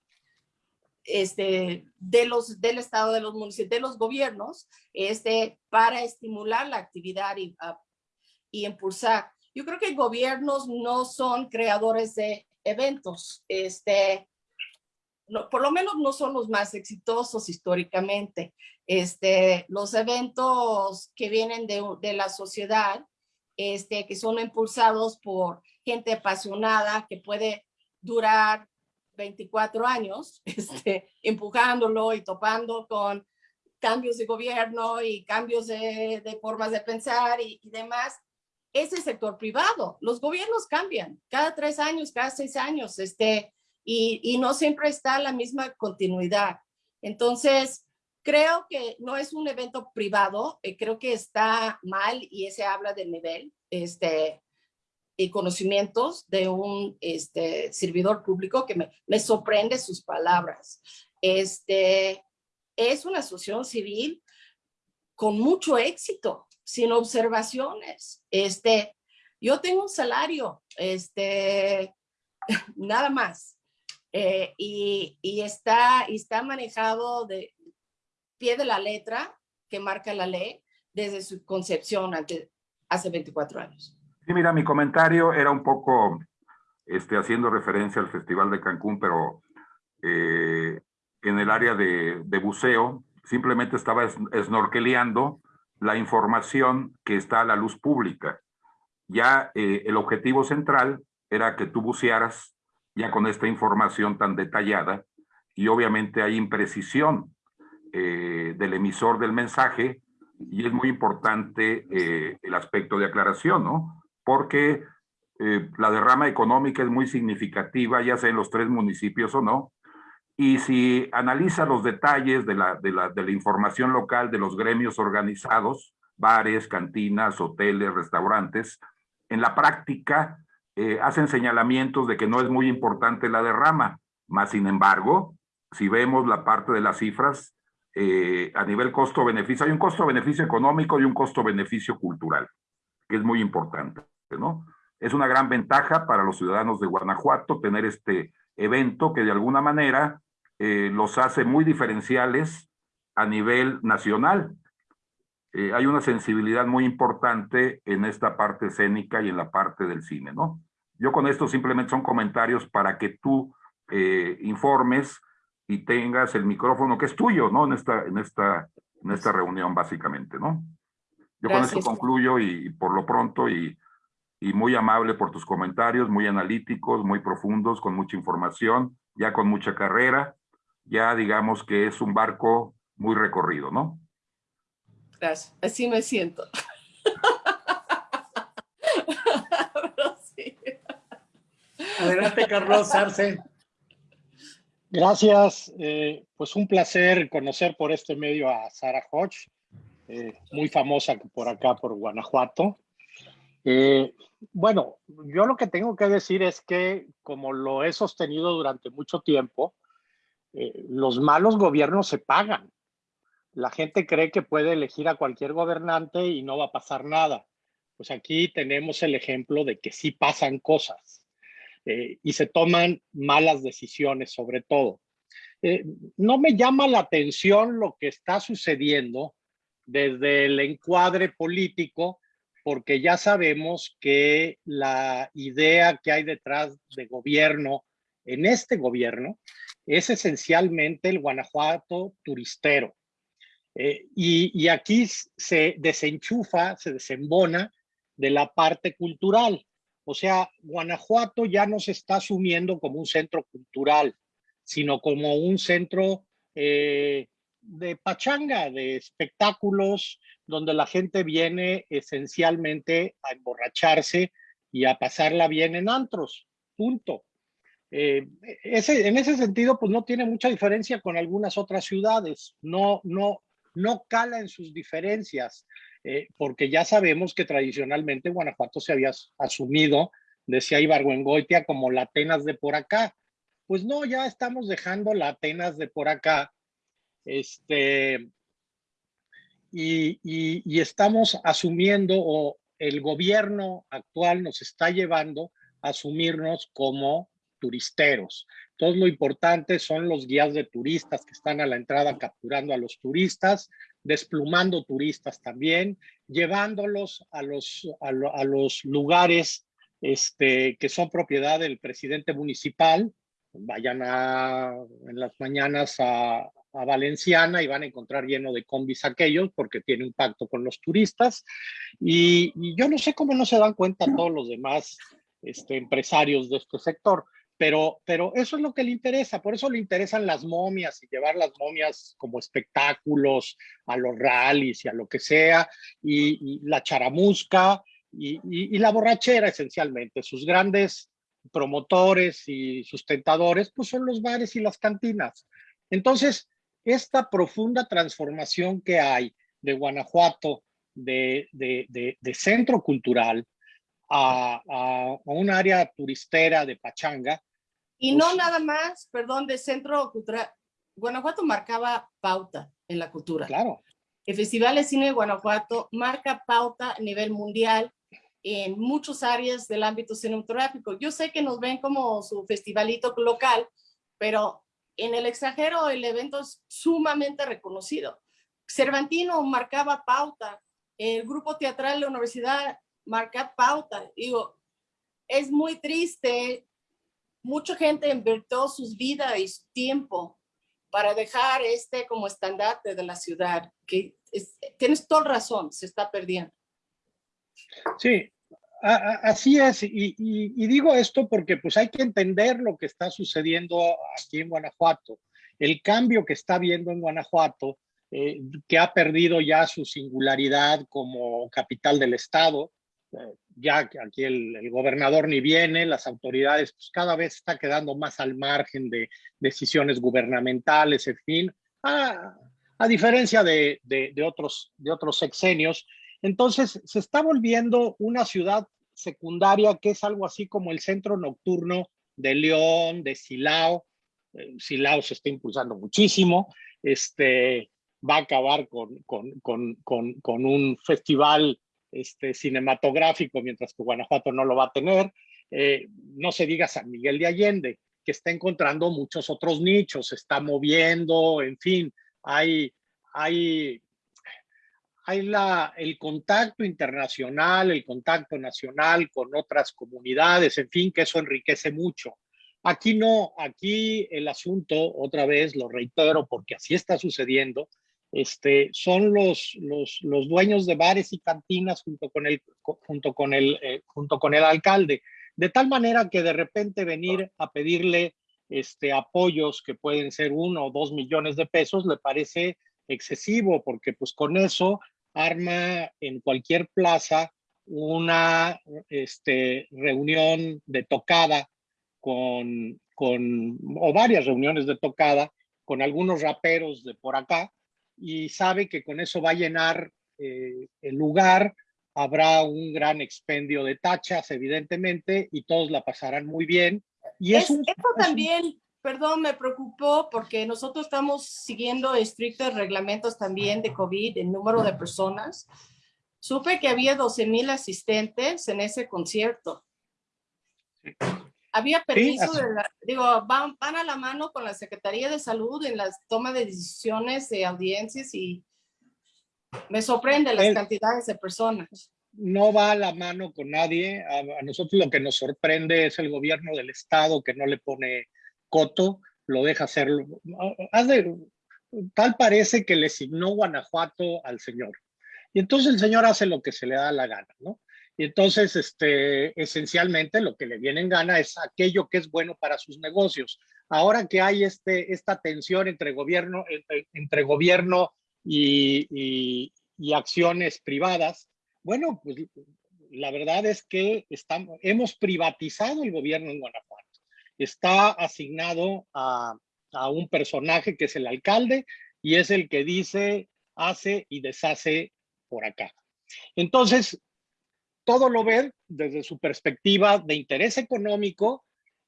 este, de los, del Estado, de los municipios, de los gobiernos, este, para estimular la actividad y, y impulsar. Yo creo que gobiernos no son creadores de eventos, este, por lo menos no son los más exitosos históricamente. Este, los eventos que vienen de, de la sociedad, este, que son impulsados por gente apasionada que puede durar 24 años, <laughs> este, empujándolo y topando con cambios de gobierno y cambios de, de formas de pensar y, y, demás, es el sector privado. Los gobiernos cambian cada tres años, cada seis años. Este, y, no siempre está la misma continuidad. Entonces, creo que no es un evento privado, eh, creo que está mal y ese habla del nivel este, y conocimientos de un este, servidor público que me, me sorprende sus palabras. Este, es una asociación civil con mucho éxito, sin observaciones. Este, yo tengo un salario, este, <laughs> nada más. Eh, y, y, está, y está manejado de pie de la letra que marca la ley desde su concepción ante, hace 24 años. Sí, mira, mi comentario era un poco este, haciendo referencia al Festival de Cancún, pero eh, en el área de, de, buceo, simplemente estaba snorkeleando la información que está a la luz pública. Ya eh, el objetivo central era que tú bucearas ya con esta información tan detallada y obviamente hay imprecisión eh, del emisor del mensaje y es muy importante eh, el aspecto de aclaración, ¿no? Porque la derrama económica es muy significativa, ya sea en los tres municipios o no, y si analiza los detalles de la, de la, de la información local de los gremios organizados, bares, cantinas, hoteles, restaurantes. En la práctica, eh, hacen señalamientos de que no es muy importante la derrama, más sin embargo, si vemos la parte de las cifras, eh, a nivel costo-beneficio, hay un costo-beneficio económico y un costo-beneficio cultural, que es muy importante, ¿no? Es una gran ventaja para los ciudadanos de Guanajuato tener este evento que de alguna manera eh, los hace muy diferenciales a nivel nacional. Eh, hay una sensibilidad muy importante en esta parte escénica y en la parte del cine, ¿no? Yo con esto simplemente son comentarios para que tú eh, informes y tengas el micrófono que es tuyo, ¿no? En esta, en esta, en esta reunión, básicamente, ¿no? Yo con esto concluyo y, por lo pronto y, y muy amable por tus comentarios, muy analíticos, muy profundos, con mucha información, ya con mucha carrera, ya digamos que es un barco muy recorrido, ¿no? Gracias, así me siento. <laughs> Adelante, Carlos Arce. Gracias, eh, pues un placer conocer por este medio a Sara Hodge, eh, muy famosa por acá, por Guanajuato. Eh, bueno, yo lo que tengo que decir es que, como lo he sostenido durante mucho tiempo, los malos gobiernos se pagan. La gente cree que puede elegir a cualquier gobernante y no va a pasar nada. Pues aquí tenemos el ejemplo de que sí pasan cosas. Eh, y se toman malas decisiones sobre todo. Eh, no me llama la atención lo que está sucediendo desde el encuadre político, porque ya sabemos que la idea que hay detrás de gobierno, en este gobierno, es esencialmente el Guanajuato turistero. Eh, y, aquí se desenchufa, se desembona de la parte cultural. O sea, Guanajuato ya no se está asumiendo como un centro cultural, sino como un centro eh, de pachanga, de espectáculos, donde la gente viene esencialmente a emborracharse y a pasarla bien en antros, punto. Eh, en ese sentido, pues no tiene mucha diferencia con algunas otras ciudades, no, no, no cala en sus diferencias. Eh, porque ya sabemos que tradicionalmente Guanajuato se había asumido, decía Ibargüengoitia, como la Atenas de por acá. Pues no, ya estamos dejando la Atenas de por acá. Este, y estamos asumiendo, o el gobierno actual nos está llevando a asumirnos como turisteros. Todo lo importante son los guías de turistas que están a la entrada capturando a los turistas, desplumando turistas también, llevándolos a los, a, los lugares este, que son propiedad del presidente municipal. Vayan a, en las mañanas a, Valenciana y van a encontrar lleno de combis aquellos porque tiene un pacto con los turistas. Y, y, yo no sé cómo no se dan cuenta todos los demás este, empresarios de este sector. Pero, pero eso es lo que le interesa, por eso le interesan las momias y llevar las momias como espectáculos a los rallies y a lo que sea, y, la charamusca y, la borrachera esencialmente. Sus grandes promotores y sustentadores pues son los bares y las cantinas. Entonces, esta profunda transformación que hay de Guanajuato de centro cultural a, un área turistera de Pachanga. Y no pues nada más, perdón, de centro cultural. Guanajuato marcaba pauta en la cultura. Claro. El Festival de Cine de Guanajuato marca pauta a nivel mundial en muchas áreas del ámbito cinematográfico. Yo sé que nos ven como su festivalito local, pero en el extranjero el evento es sumamente reconocido. Cervantino marcaba pauta, el grupo teatral de la universidad marcar pauta. Digo, es muy triste. Mucha gente invirtió sus vidas y su tiempo para dejar este como estandarte de la ciudad, que tienes toda razón, se está perdiendo. Sí, así es. Y, digo esto porque pues hay que entender lo que está sucediendo aquí en Guanajuato. El cambio que está viendo en Guanajuato, eh, que ha perdido ya su singularidad como capital del Estado, ya aquí el, gobernador ni viene, las autoridades pues cada vez está quedando más al margen de decisiones gubernamentales, en fin, a, diferencia de, otros, de sexenios. Entonces, se está volviendo una ciudad secundaria que es algo así como el centro nocturno de León, de Silao. Eh, Silao se está impulsando muchísimo. Este, va a acabar con un festival este, cinematográfico, mientras que Guanajuato no lo va a tener. Eh, no se diga San Miguel de Allende, que está encontrando muchos otros nichos, está moviendo, en fin, hay, hay, hay la, el contacto internacional, el contacto nacional con otras comunidades, en fin, que eso enriquece mucho. Aquí no, aquí el asunto, otra vez lo reitero, porque así está sucediendo, este, son los, los, dueños de bares y cantinas junto con el, junto con el, eh, junto con el alcalde. De tal manera que de repente venir a pedirle este, apoyos que pueden ser uno o dos millones de pesos le parece excesivo, porque pues con eso arma en cualquier plaza una este, reunión de tocada con, con, o varias reuniones de tocada con algunos raperos de por acá, y sabe que con eso va a llenar eh, el lugar, habrá un gran expendio de tachas, evidentemente, y todos la pasarán muy bien. Y es, eso también, perdón, me preocupó porque nosotros estamos siguiendo estrictos reglamentos también de COVID, el número de personas. Supe que había 12 mil asistentes en ese concierto. Había permiso de la, digo, van, van, a la mano con la Secretaría de Salud en la toma de decisiones de audiencias y me sorprende las cantidades de personas. No va a la mano con nadie. A, nosotros lo que nos sorprende es el gobierno del Estado que no le pone coto, lo deja hacerlo. tal parece que le signó Guanajuato al señor. Y entonces el señor hace lo que se le da la gana, ¿no? Y entonces, este, esencialmente lo que le viene en gana es aquello que es bueno para sus negocios. Ahora que hay este, esta tensión entre gobierno, entre, gobierno y, y, acciones privadas, bueno, pues la verdad es que estamos, hemos privatizado el gobierno en Guanajuato. Está asignado a, a un personaje que es el alcalde y es el que dice, hace y deshace por acá. Entonces, todo lo ven desde su perspectiva de interés económico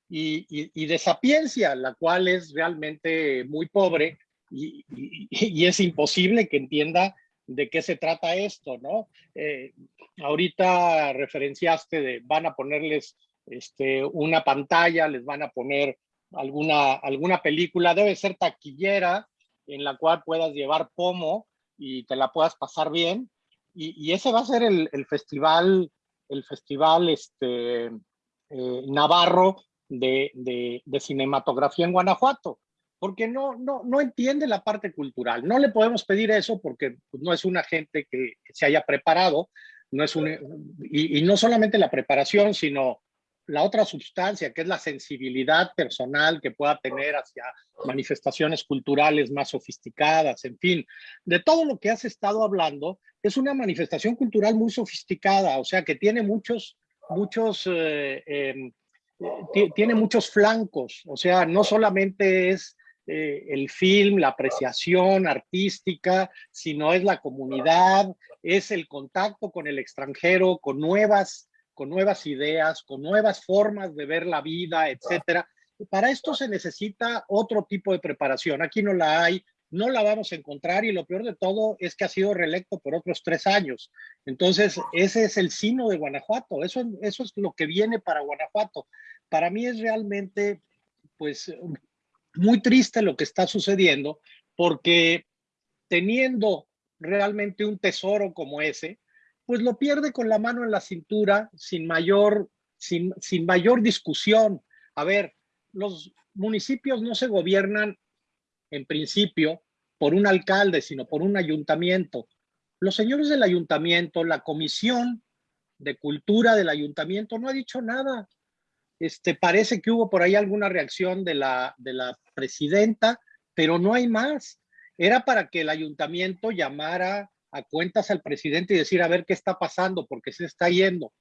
y, de sapiencia, la cual es realmente muy pobre y, es imposible que entienda de qué se trata esto, ¿no? Eh, ahorita referenciaste de van a ponerles este, una pantalla, les van a poner alguna, alguna película, debe ser taquillera en la cual puedas llevar pomo y te la puedas pasar bien, y, ese va a ser el, festival, el festival este, eh, navarro de, cinematografía en Guanajuato, porque no, no, no entiende la parte cultural. No le podemos pedir eso porque pues, no es una gente que, se haya preparado, no es un, y, y, no solamente la preparación, sino la otra sustancia, que es la sensibilidad personal que pueda tener hacia manifestaciones culturales más sofisticadas, en fin, de todo lo que has estado hablando, es una manifestación cultural muy sofisticada, o sea, que tiene muchos, muchos, eh, em, tiene muchos flancos, o sea, no solamente es eh, el film, la apreciación artística, sino es la comunidad, es el contacto con el extranjero, con nuevas con nuevas ideas, con nuevas formas de ver la vida, etcétera. Para esto se necesita otro tipo de preparación. Aquí no la hay, no la vamos a encontrar y lo peor de todo es que ha sido reelecto por otros tres años. Entonces, ese es el sino de Guanajuato. Eso, eso es lo que viene para Guanajuato. Para mí es realmente, pues, muy triste lo que está sucediendo porque teniendo realmente un tesoro como ese, pues lo pierde con la mano en la cintura sin mayor, sin, sin mayor discusión. A ver, los municipios no se gobiernan en principio por un alcalde, sino por un ayuntamiento. Los señores del ayuntamiento, la comisión de cultura del ayuntamiento no ha dicho nada. Este, parece que hubo por ahí alguna reacción de la, de la presidenta, pero no hay más. Era para que el ayuntamiento llamara a cuentas al presidente y decir a ver qué está pasando, porque se está yendo.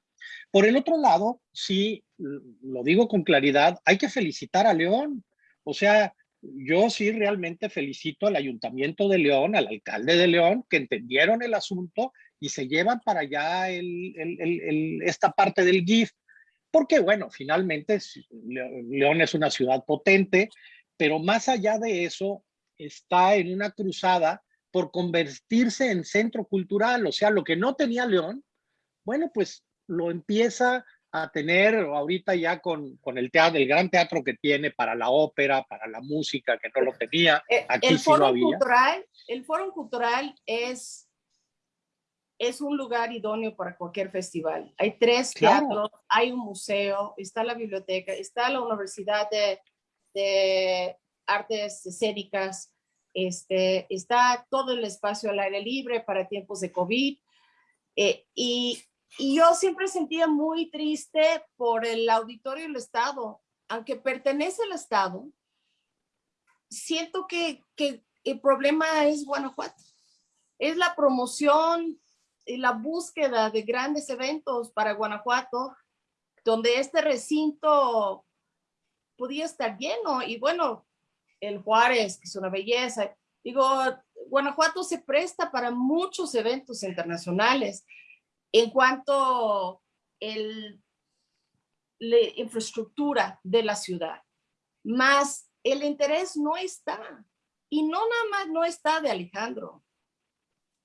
Por el otro lado, sí, lo digo con claridad, hay que felicitar a León. O sea, yo sí realmente felicito al Ayuntamiento de León, al alcalde de León, que entendieron el asunto y se llevan para allá el, el, el, esta parte del GIF, porque bueno, finalmente León es una ciudad potente, pero más allá de eso, está en una cruzada por convertirse en centro cultural, o sea, lo que no tenía León, bueno, pues lo empieza a tener ahorita ya con, con el teatro, el gran teatro que tiene para la ópera, para la música, que no lo tenía. Eh, Aquí el, foro cultural, el foro cultural es, es un lugar idóneo para cualquier festival. Hay tres teatros, hay un museo, está la biblioteca, está la Universidad de, de Artes Escénicas, este, está todo el espacio al aire libre para tiempos de COVID. Eh, y, yo siempre sentía muy triste por el auditorio del Estado. Aunque pertenece al Estado, siento que, que el problema es Guanajuato. Es la promoción y la búsqueda de grandes eventos para Guanajuato, donde este recinto podía estar lleno. Y bueno, el Juárez, que es una belleza. Digo, Guanajuato se presta para muchos eventos internacionales en cuanto el, la infraestructura de la ciudad. Más el interés no está. Y no nada más no está de Alejandro.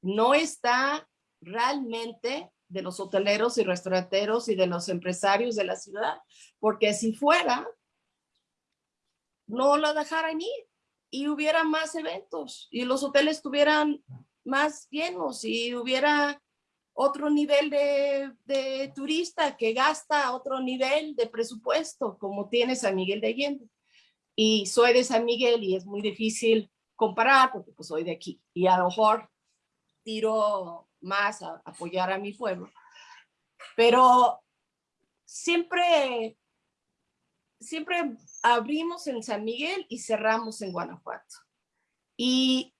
No está realmente de los hoteleros y restauranteros y de los empresarios de la ciudad. Porque si fuera, no lo dejaran ir y hubiera más eventos y los hoteles estuvieran más llenos y hubiera otro nivel de, de, turista que gasta otro nivel de presupuesto como tiene San Miguel de Allende. Y soy de San Miguel y es muy difícil comparar porque pues soy de aquí y a lo mejor tiro más a apoyar a mi pueblo. Pero siempre siempre abrimos en San Miguel y cerramos en Guanajuato. Y,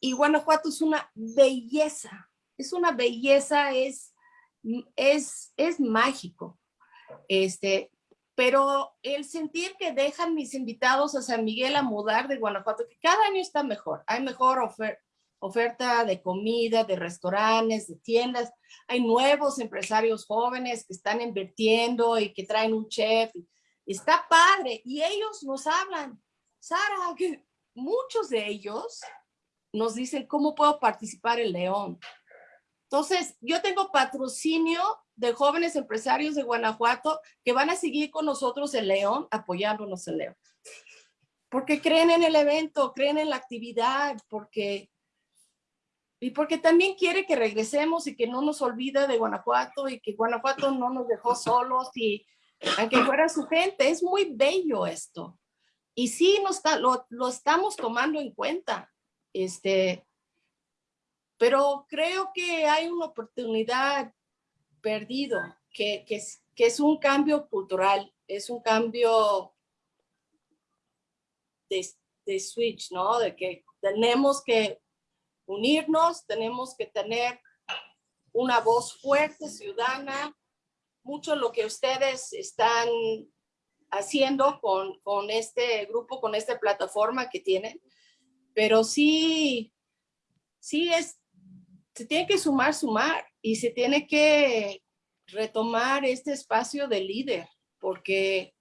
y Guanajuato es una belleza, es una belleza, es, es, es mágico. Este, pero el sentir que dejan mis invitados a San Miguel a mudar de Guanajuato, que cada año está mejor, hay mejor oferta de comida, de restaurantes, de tiendas, hay nuevos empresarios jóvenes que están invirtiendo y que traen un chef, está padre. Y ellos nos hablan, Sara, muchos de ellos nos dicen cómo puedo participar en León. Entonces, yo tengo patrocinio de jóvenes empresarios de Guanajuato que van a seguir con nosotros en León, apoyándonos en León. Porque creen en el evento, creen en la actividad, porque y porque también quiere que regresemos y que no nos olvide de Guanajuato y que Guanajuato no nos dejó solos y aunque fuera su gente. Es muy bello esto. Y sí nos lo, lo, estamos tomando en cuenta. Este, pero creo que hay una oportunidad perdido, que, que, es, que es un cambio cultural, es un cambio de, de switch, ¿no? De que tenemos que unirnos, tenemos que tener una voz fuerte, ciudadana, mucho lo que ustedes están haciendo con, con este grupo, con esta plataforma que tienen, pero sí, sí es, se tiene que sumar, sumar y se tiene que retomar este espacio de líder, porque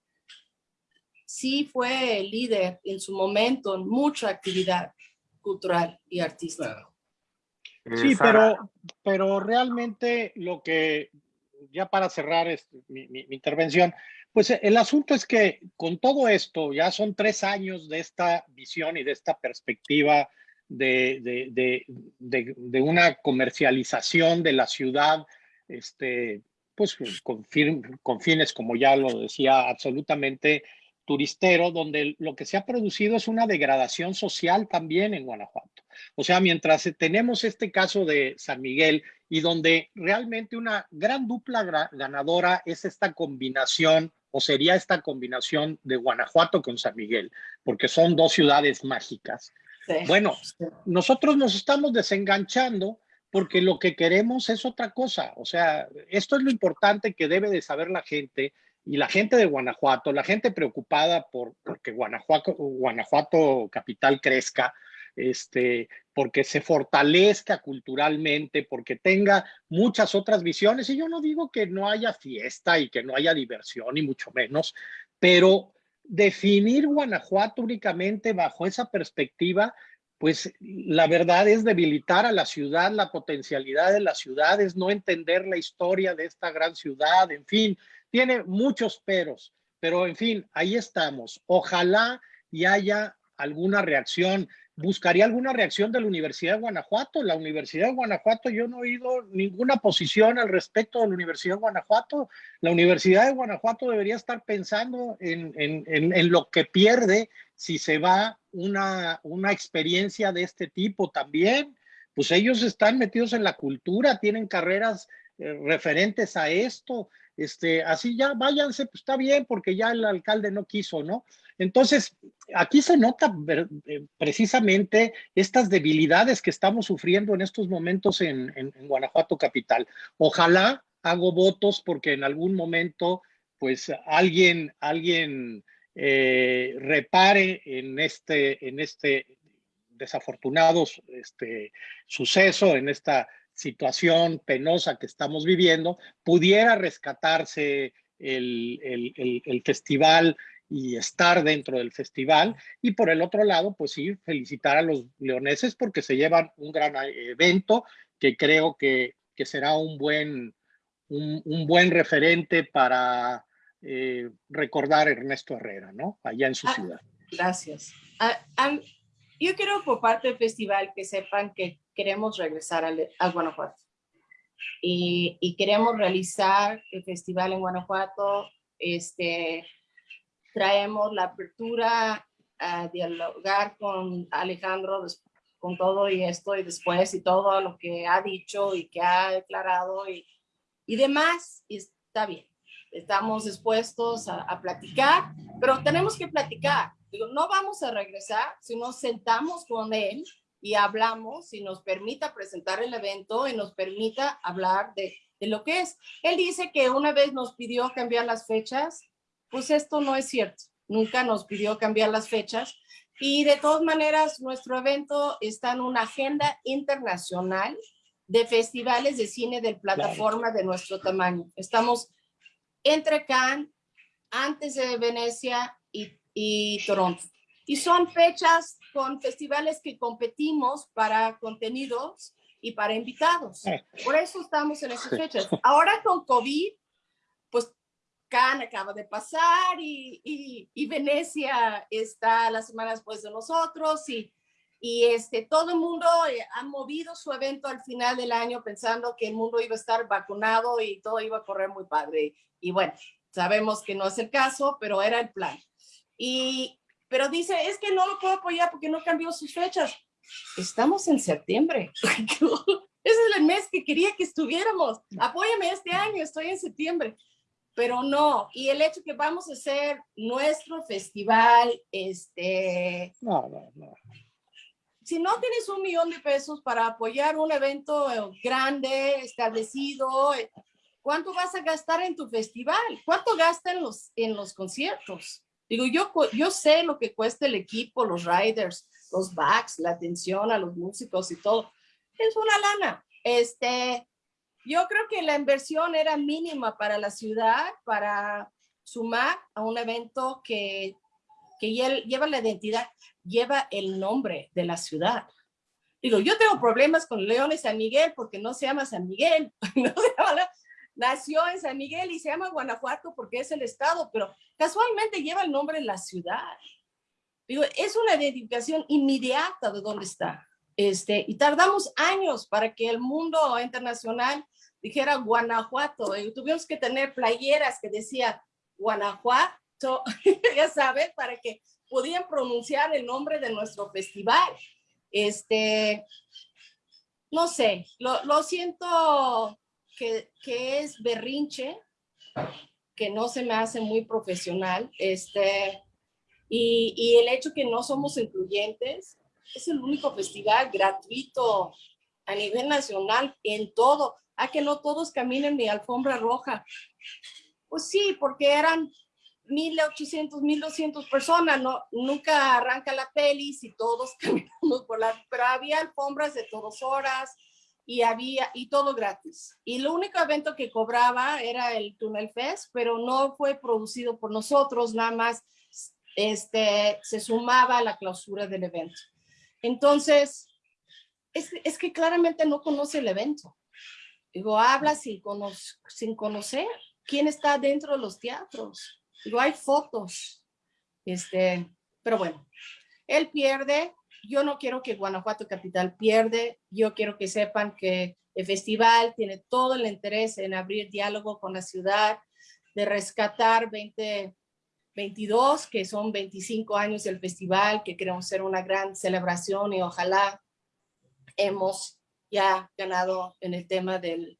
sí fue líder en su momento en mucha actividad cultural y artística. Sí, pero, pero realmente lo que ya para cerrar este, mi, intervención, pues eh, el asunto es que con todo esto, ya son tres años de esta visión y de esta perspectiva de, de, una comercialización de la ciudad, este, pues con, con fines, como ya lo decía, absolutamente turistero, donde lo que se ha producido es una degradación social también en Guanajuato. O sea, mientras tenemos este caso de San Miguel y donde realmente una gran dupla ganadora es esta combinación o sería esta combinación de Guanajuato con San Miguel, porque son dos ciudades mágicas. Bueno, nosotros nos estamos desenganchando porque lo que queremos es otra cosa. O sea, esto es lo importante que debe de saber la gente y la gente de Guanajuato, la gente preocupada por que Guanajuato, Guanajuato capital crezca, este, porque se fortalezca culturalmente, porque tenga muchas otras visiones. Y yo no digo que no haya fiesta y que no haya diversión, ni mucho menos, pero definir Guanajuato únicamente bajo esa perspectiva, pues la verdad es debilitar a la ciudad, la potencialidad de la ciudad, es no entender la historia de esta gran ciudad, en fin, tiene muchos peros, pero en fin, ahí estamos. Ojalá y haya alguna reacción buscaría alguna reacción de la Universidad de Guanajuato. La Universidad de Guanajuato, yo no he oído ninguna posición al respecto de la Universidad de Guanajuato. La Universidad de Guanajuato debería estar pensando en, en, en, lo que pierde si se va una, una experiencia de este tipo también. Pues ellos están metidos en la cultura, tienen carreras eh, referentes a esto. Este, así ya váyanse, pues está bien, porque ya el alcalde no quiso, ¿no? Entonces, aquí se nota eh, precisamente estas debilidades que estamos sufriendo en estos momentos en, Guanajuato capital. Ojalá hago votos porque en algún momento, pues alguien, alguien eh, repare en este, en este desafortunado este, suceso, en esta situación penosa que estamos viviendo, pudiera rescatarse el, el festival y estar dentro del festival. Y por el otro lado, pues sí, felicitar a los leoneses porque se llevan un gran eh, evento que creo que, que será un buen, un, buen referente para eh, recordar a Ernesto Herrera, ¿no? Allá en su ah, ciudad. Gracias. Ah, yo quiero por parte del festival que sepan que queremos regresar a, Guanajuato. Y, y, queremos realizar el festival en Guanajuato este, traemos la apertura a dialogar con Alejandro con todo y esto y después y todo lo que ha dicho y que ha declarado y, y demás, y está bien. Estamos dispuestos a, a platicar, pero tenemos que platicar. Digo, no vamos a regresar si nos sentamos con él y hablamos y nos permita presentar el evento y nos permita hablar de, de lo que es. Él dice que una vez nos pidió cambiar las fechas pues esto no es cierto. Nunca nos pidió cambiar las fechas. Y de todas maneras, nuestro evento está en una agenda internacional de festivales de cine de plataforma de nuestro tamaño. Estamos entre Cannes, antes de Venecia y, y Toronto. Y son fechas con festivales que competimos para contenidos y para invitados. Eh. Por eso estamos en esas fechas. Ahora con COVID, pues acaba de pasar y, y, Venecia está las semanas después de nosotros y, y este, todo el mundo eh, ha movido su evento al final del año pensando que el mundo iba a estar vacunado y todo iba a correr muy padre. Y bueno, sabemos que no es el caso, pero era el plan. Y, pero dice, es que no lo puedo apoyar porque no cambió sus fechas. Estamos en septiembre. <laughs> Ese es el mes que quería que estuviéramos. Apóyame este año, estoy en septiembre pero no, y el hecho que vamos a hacer nuestro festival, este... No, no, no. Si no tienes un millón de pesos para apoyar un evento grande, establecido, ¿cuánto vas a gastar en tu festival? ¿Cuánto gastan los, en los conciertos? Digo, yo, yo sé lo que cuesta el equipo, los riders, los backs, la atención a los músicos y todo. Es una lana. Este, yo creo que la inversión era mínima para la ciudad, para sumar a un evento que, que lleva la identidad, lleva el nombre de la ciudad. Digo, yo tengo problemas con León y San Miguel porque no se llama San Miguel, <laughs> nació en San Miguel y se llama Guanajuato porque es el estado, pero casualmente lleva el nombre de la ciudad. Digo, es una identificación inmediata de dónde está. Este, y tardamos años para que el mundo internacional dijera Guanajuato. Y tuvimos que tener playeras que decían Guanajuato, <laughs> ya sabes, para que podían pronunciar el nombre de nuestro festival. Este, no sé, lo, siento que, es berrinche, que no se me hace muy profesional, este, y, y el hecho que no somos incluyentes, es el único festival gratuito a nivel nacional en todo a que no todos caminen de alfombra roja. Pues sí, porque eran 1800, 1200 personas, no, nunca arranca la peli si todos <laughs> caminamos por la, pero había alfombras de todas horas y había, y todo gratis. Y lo único evento que cobraba era el Tunnel Fest, pero no fue producido por nosotros, nada más este, se sumaba a la clausura del evento. Entonces, es, es que claramente no conoce el evento. Digo, habla sin, sin conocer quién está dentro de los teatros. Digo, hay fotos. Este, pero bueno, él pierde. Yo no quiero que Guanajuato Capital pierde. Yo quiero que sepan que el festival tiene todo el interés en abrir diálogo con la ciudad, de rescatar 2022, que son 25 años del festival, que queremos hacer una gran celebración y ojalá hemos ya ganado en el tema del,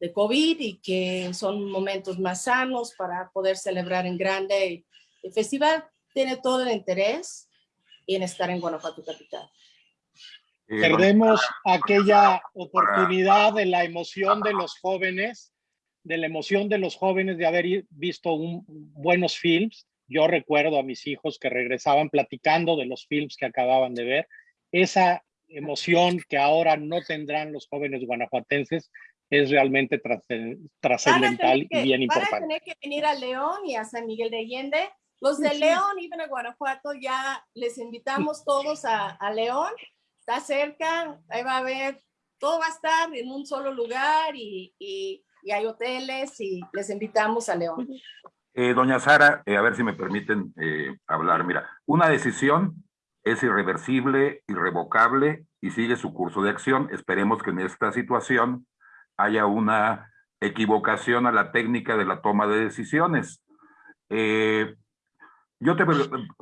de COVID y que son momentos más sanos para poder celebrar en grande. El festival tiene todo el interés en estar en Guanajuato Capital. Eh, Perdemos aquella oportunidad de la emoción de los jóvenes, de la emoción de los jóvenes de haber visto un, buenos films. Yo recuerdo a mis hijos que regresaban platicando de los films que acababan de ver. Esa emoción que ahora no tendrán los jóvenes guanajuatenses es realmente trascendental y bien importante. Van a tener que venir a León y a San Miguel de Allende. Los de León y a Guanajuato ya les invitamos todos a, a, León. Está cerca, ahí va a haber, todo va a estar en un solo lugar y, y, hay hoteles y les invitamos a León. Eh, doña Sara, eh, a ver si me permiten eh, hablar. Mira, una decisión es irreversible, irrevocable y sigue su curso de acción. Esperemos que en esta situación haya una equivocación a la técnica de la toma de decisiones. Eh, yo te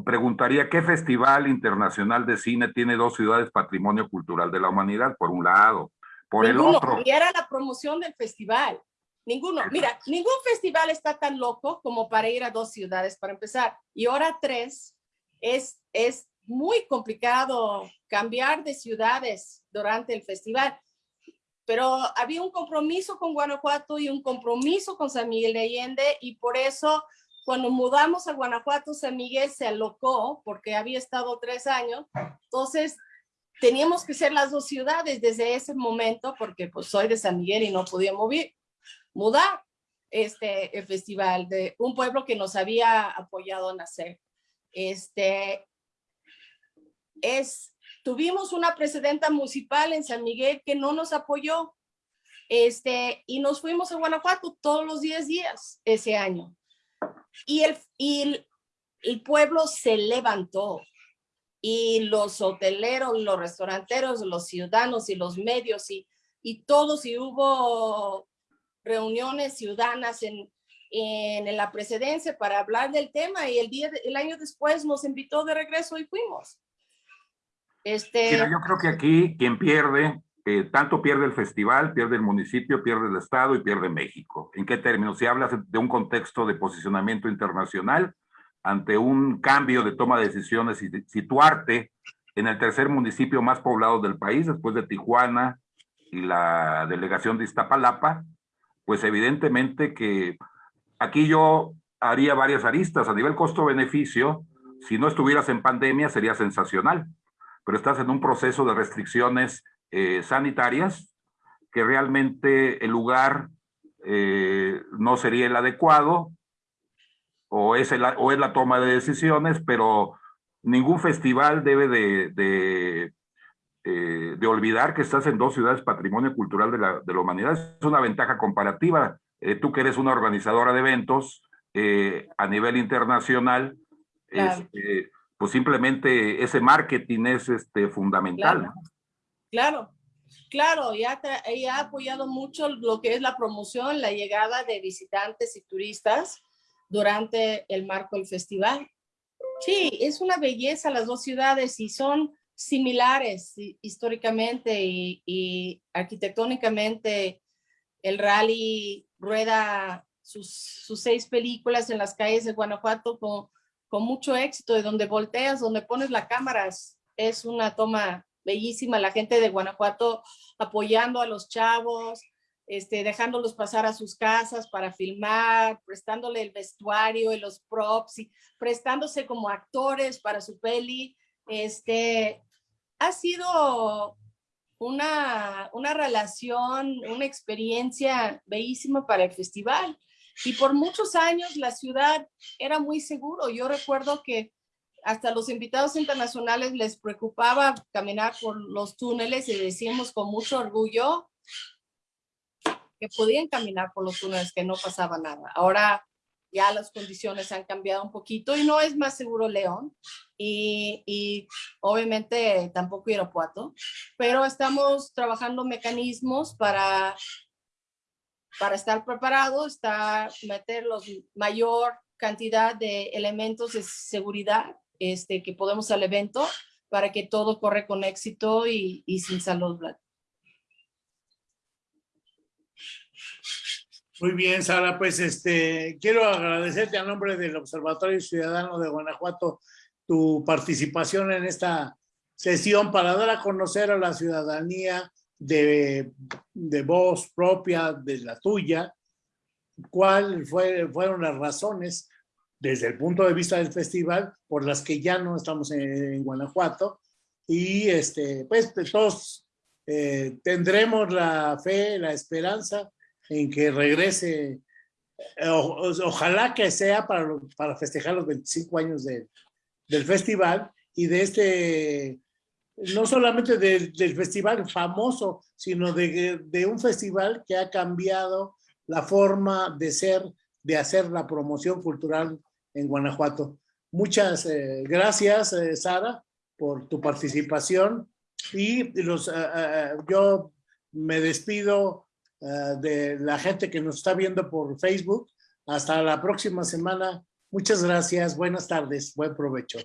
preguntaría, ¿qué festival internacional de cine tiene dos ciudades patrimonio cultural de la humanidad? Por un lado. Por el otro. Y era la promoción del festival. Ninguno. Mira, ningún festival está tan loco como para ir a dos ciudades para empezar. Y ahora tres es, es muy complicado cambiar de ciudades durante el festival. Pero había un compromiso con Guanajuato y un compromiso con San Miguel de Allende y por eso cuando mudamos a Guanajuato, San Miguel se alocó porque había estado tres años. Entonces teníamos que ser las dos ciudades desde ese momento porque pues soy de San Miguel y no podía mover, mudar este el festival de un pueblo que nos había apoyado a nacer. Este, es, tuvimos una presidenta municipal en San Miguel que no nos apoyó, este, y nos fuimos a Guanajuato todos los 10 días ese año. Y el, y el, pueblo se levantó y los hoteleros, los restauranteros, los ciudadanos y los medios y, y todos, y hubo reuniones ciudadanas en, en la presidencia para hablar del tema y el, día, el año después nos invitó de regreso y fuimos. Este... yo creo que aquí quien pierde, eh, tanto pierde el festival, pierde el municipio, pierde el Estado y pierde México. ¿En qué términos? Si hablas de un contexto de posicionamiento internacional, ante un cambio de toma de decisiones y situarte en el tercer municipio más poblado del país, después de Tijuana y la delegación de Iztapalapa, pues evidentemente que aquí yo haría varias aristas. A nivel costo-beneficio, si no estuvieras en pandemia, sería sensacional pero estás en un proceso de restricciones eh, sanitarias que realmente el lugar eh, no sería el adecuado o es, el, o es la toma de decisiones, pero ningún festival debe de, de, eh, de, olvidar que estás en dos ciudades patrimonio cultural de la, de la humanidad. Es una ventaja comparativa. tú que eres una organizadora de eventos a nivel internacional, este, pues simplemente ese marketing es este, fundamental. Claro, claro, ya, ha apoyado mucho lo que es la promoción, la llegada de visitantes y turistas durante el marco del festival. Sí, es una belleza las dos ciudades y son similares históricamente y, y arquitectónicamente. El rally rueda sus, seis películas en las calles de Guanajuato con mucho éxito, de donde volteas, donde pones la cámara, es una toma bellísima, la gente de Guanajuato apoyando a los chavos, este, dejándolos pasar a sus casas para filmar, prestándole el vestuario y los props y prestándose como actores para su peli. Este, ha sido una, una relación, una experiencia bellísima para el festival. Y por muchos años la ciudad era muy seguro. Yo recuerdo que hasta los invitados internacionales les preocupaba caminar por los túneles y decíamos con mucho orgullo que podían caminar por los túneles, que no pasaba nada. Ahora ya las condiciones han cambiado un poquito y no es más seguro León y, y obviamente tampoco Irapuato, pero estamos trabajando mecanismos para, para estar preparados, está meter los mayor cantidad de elementos de seguridad este, que podemos al evento para que todo corre con éxito y, y sin salud. Muy bien, Sara, pues este, quiero agradecerte a nombre del Observatorio Ciudadano de Guanajuato tu participación en esta sesión para dar a conocer a la ciudadanía de, de voz propia, de la tuya, cuáles fue, fueron las razones desde el punto de vista del festival por las que ya no estamos en, Guanajuato. Y este, pues, pues todos eh, tendremos la fe, la esperanza en que regrese, eh, ojalá que sea para, para festejar los 25 años del festival y de este, no solamente del festival famoso, sino de, de, un festival que ha cambiado la forma de ser, de hacer la promoción cultural en Guanajuato. Muchas eh, gracias, eh, Sara, por tu participación y los, yo me despido eh, de la gente que nos está viendo por Facebook. Hasta la próxima semana. Muchas gracias. Buenas tardes. Buen provecho.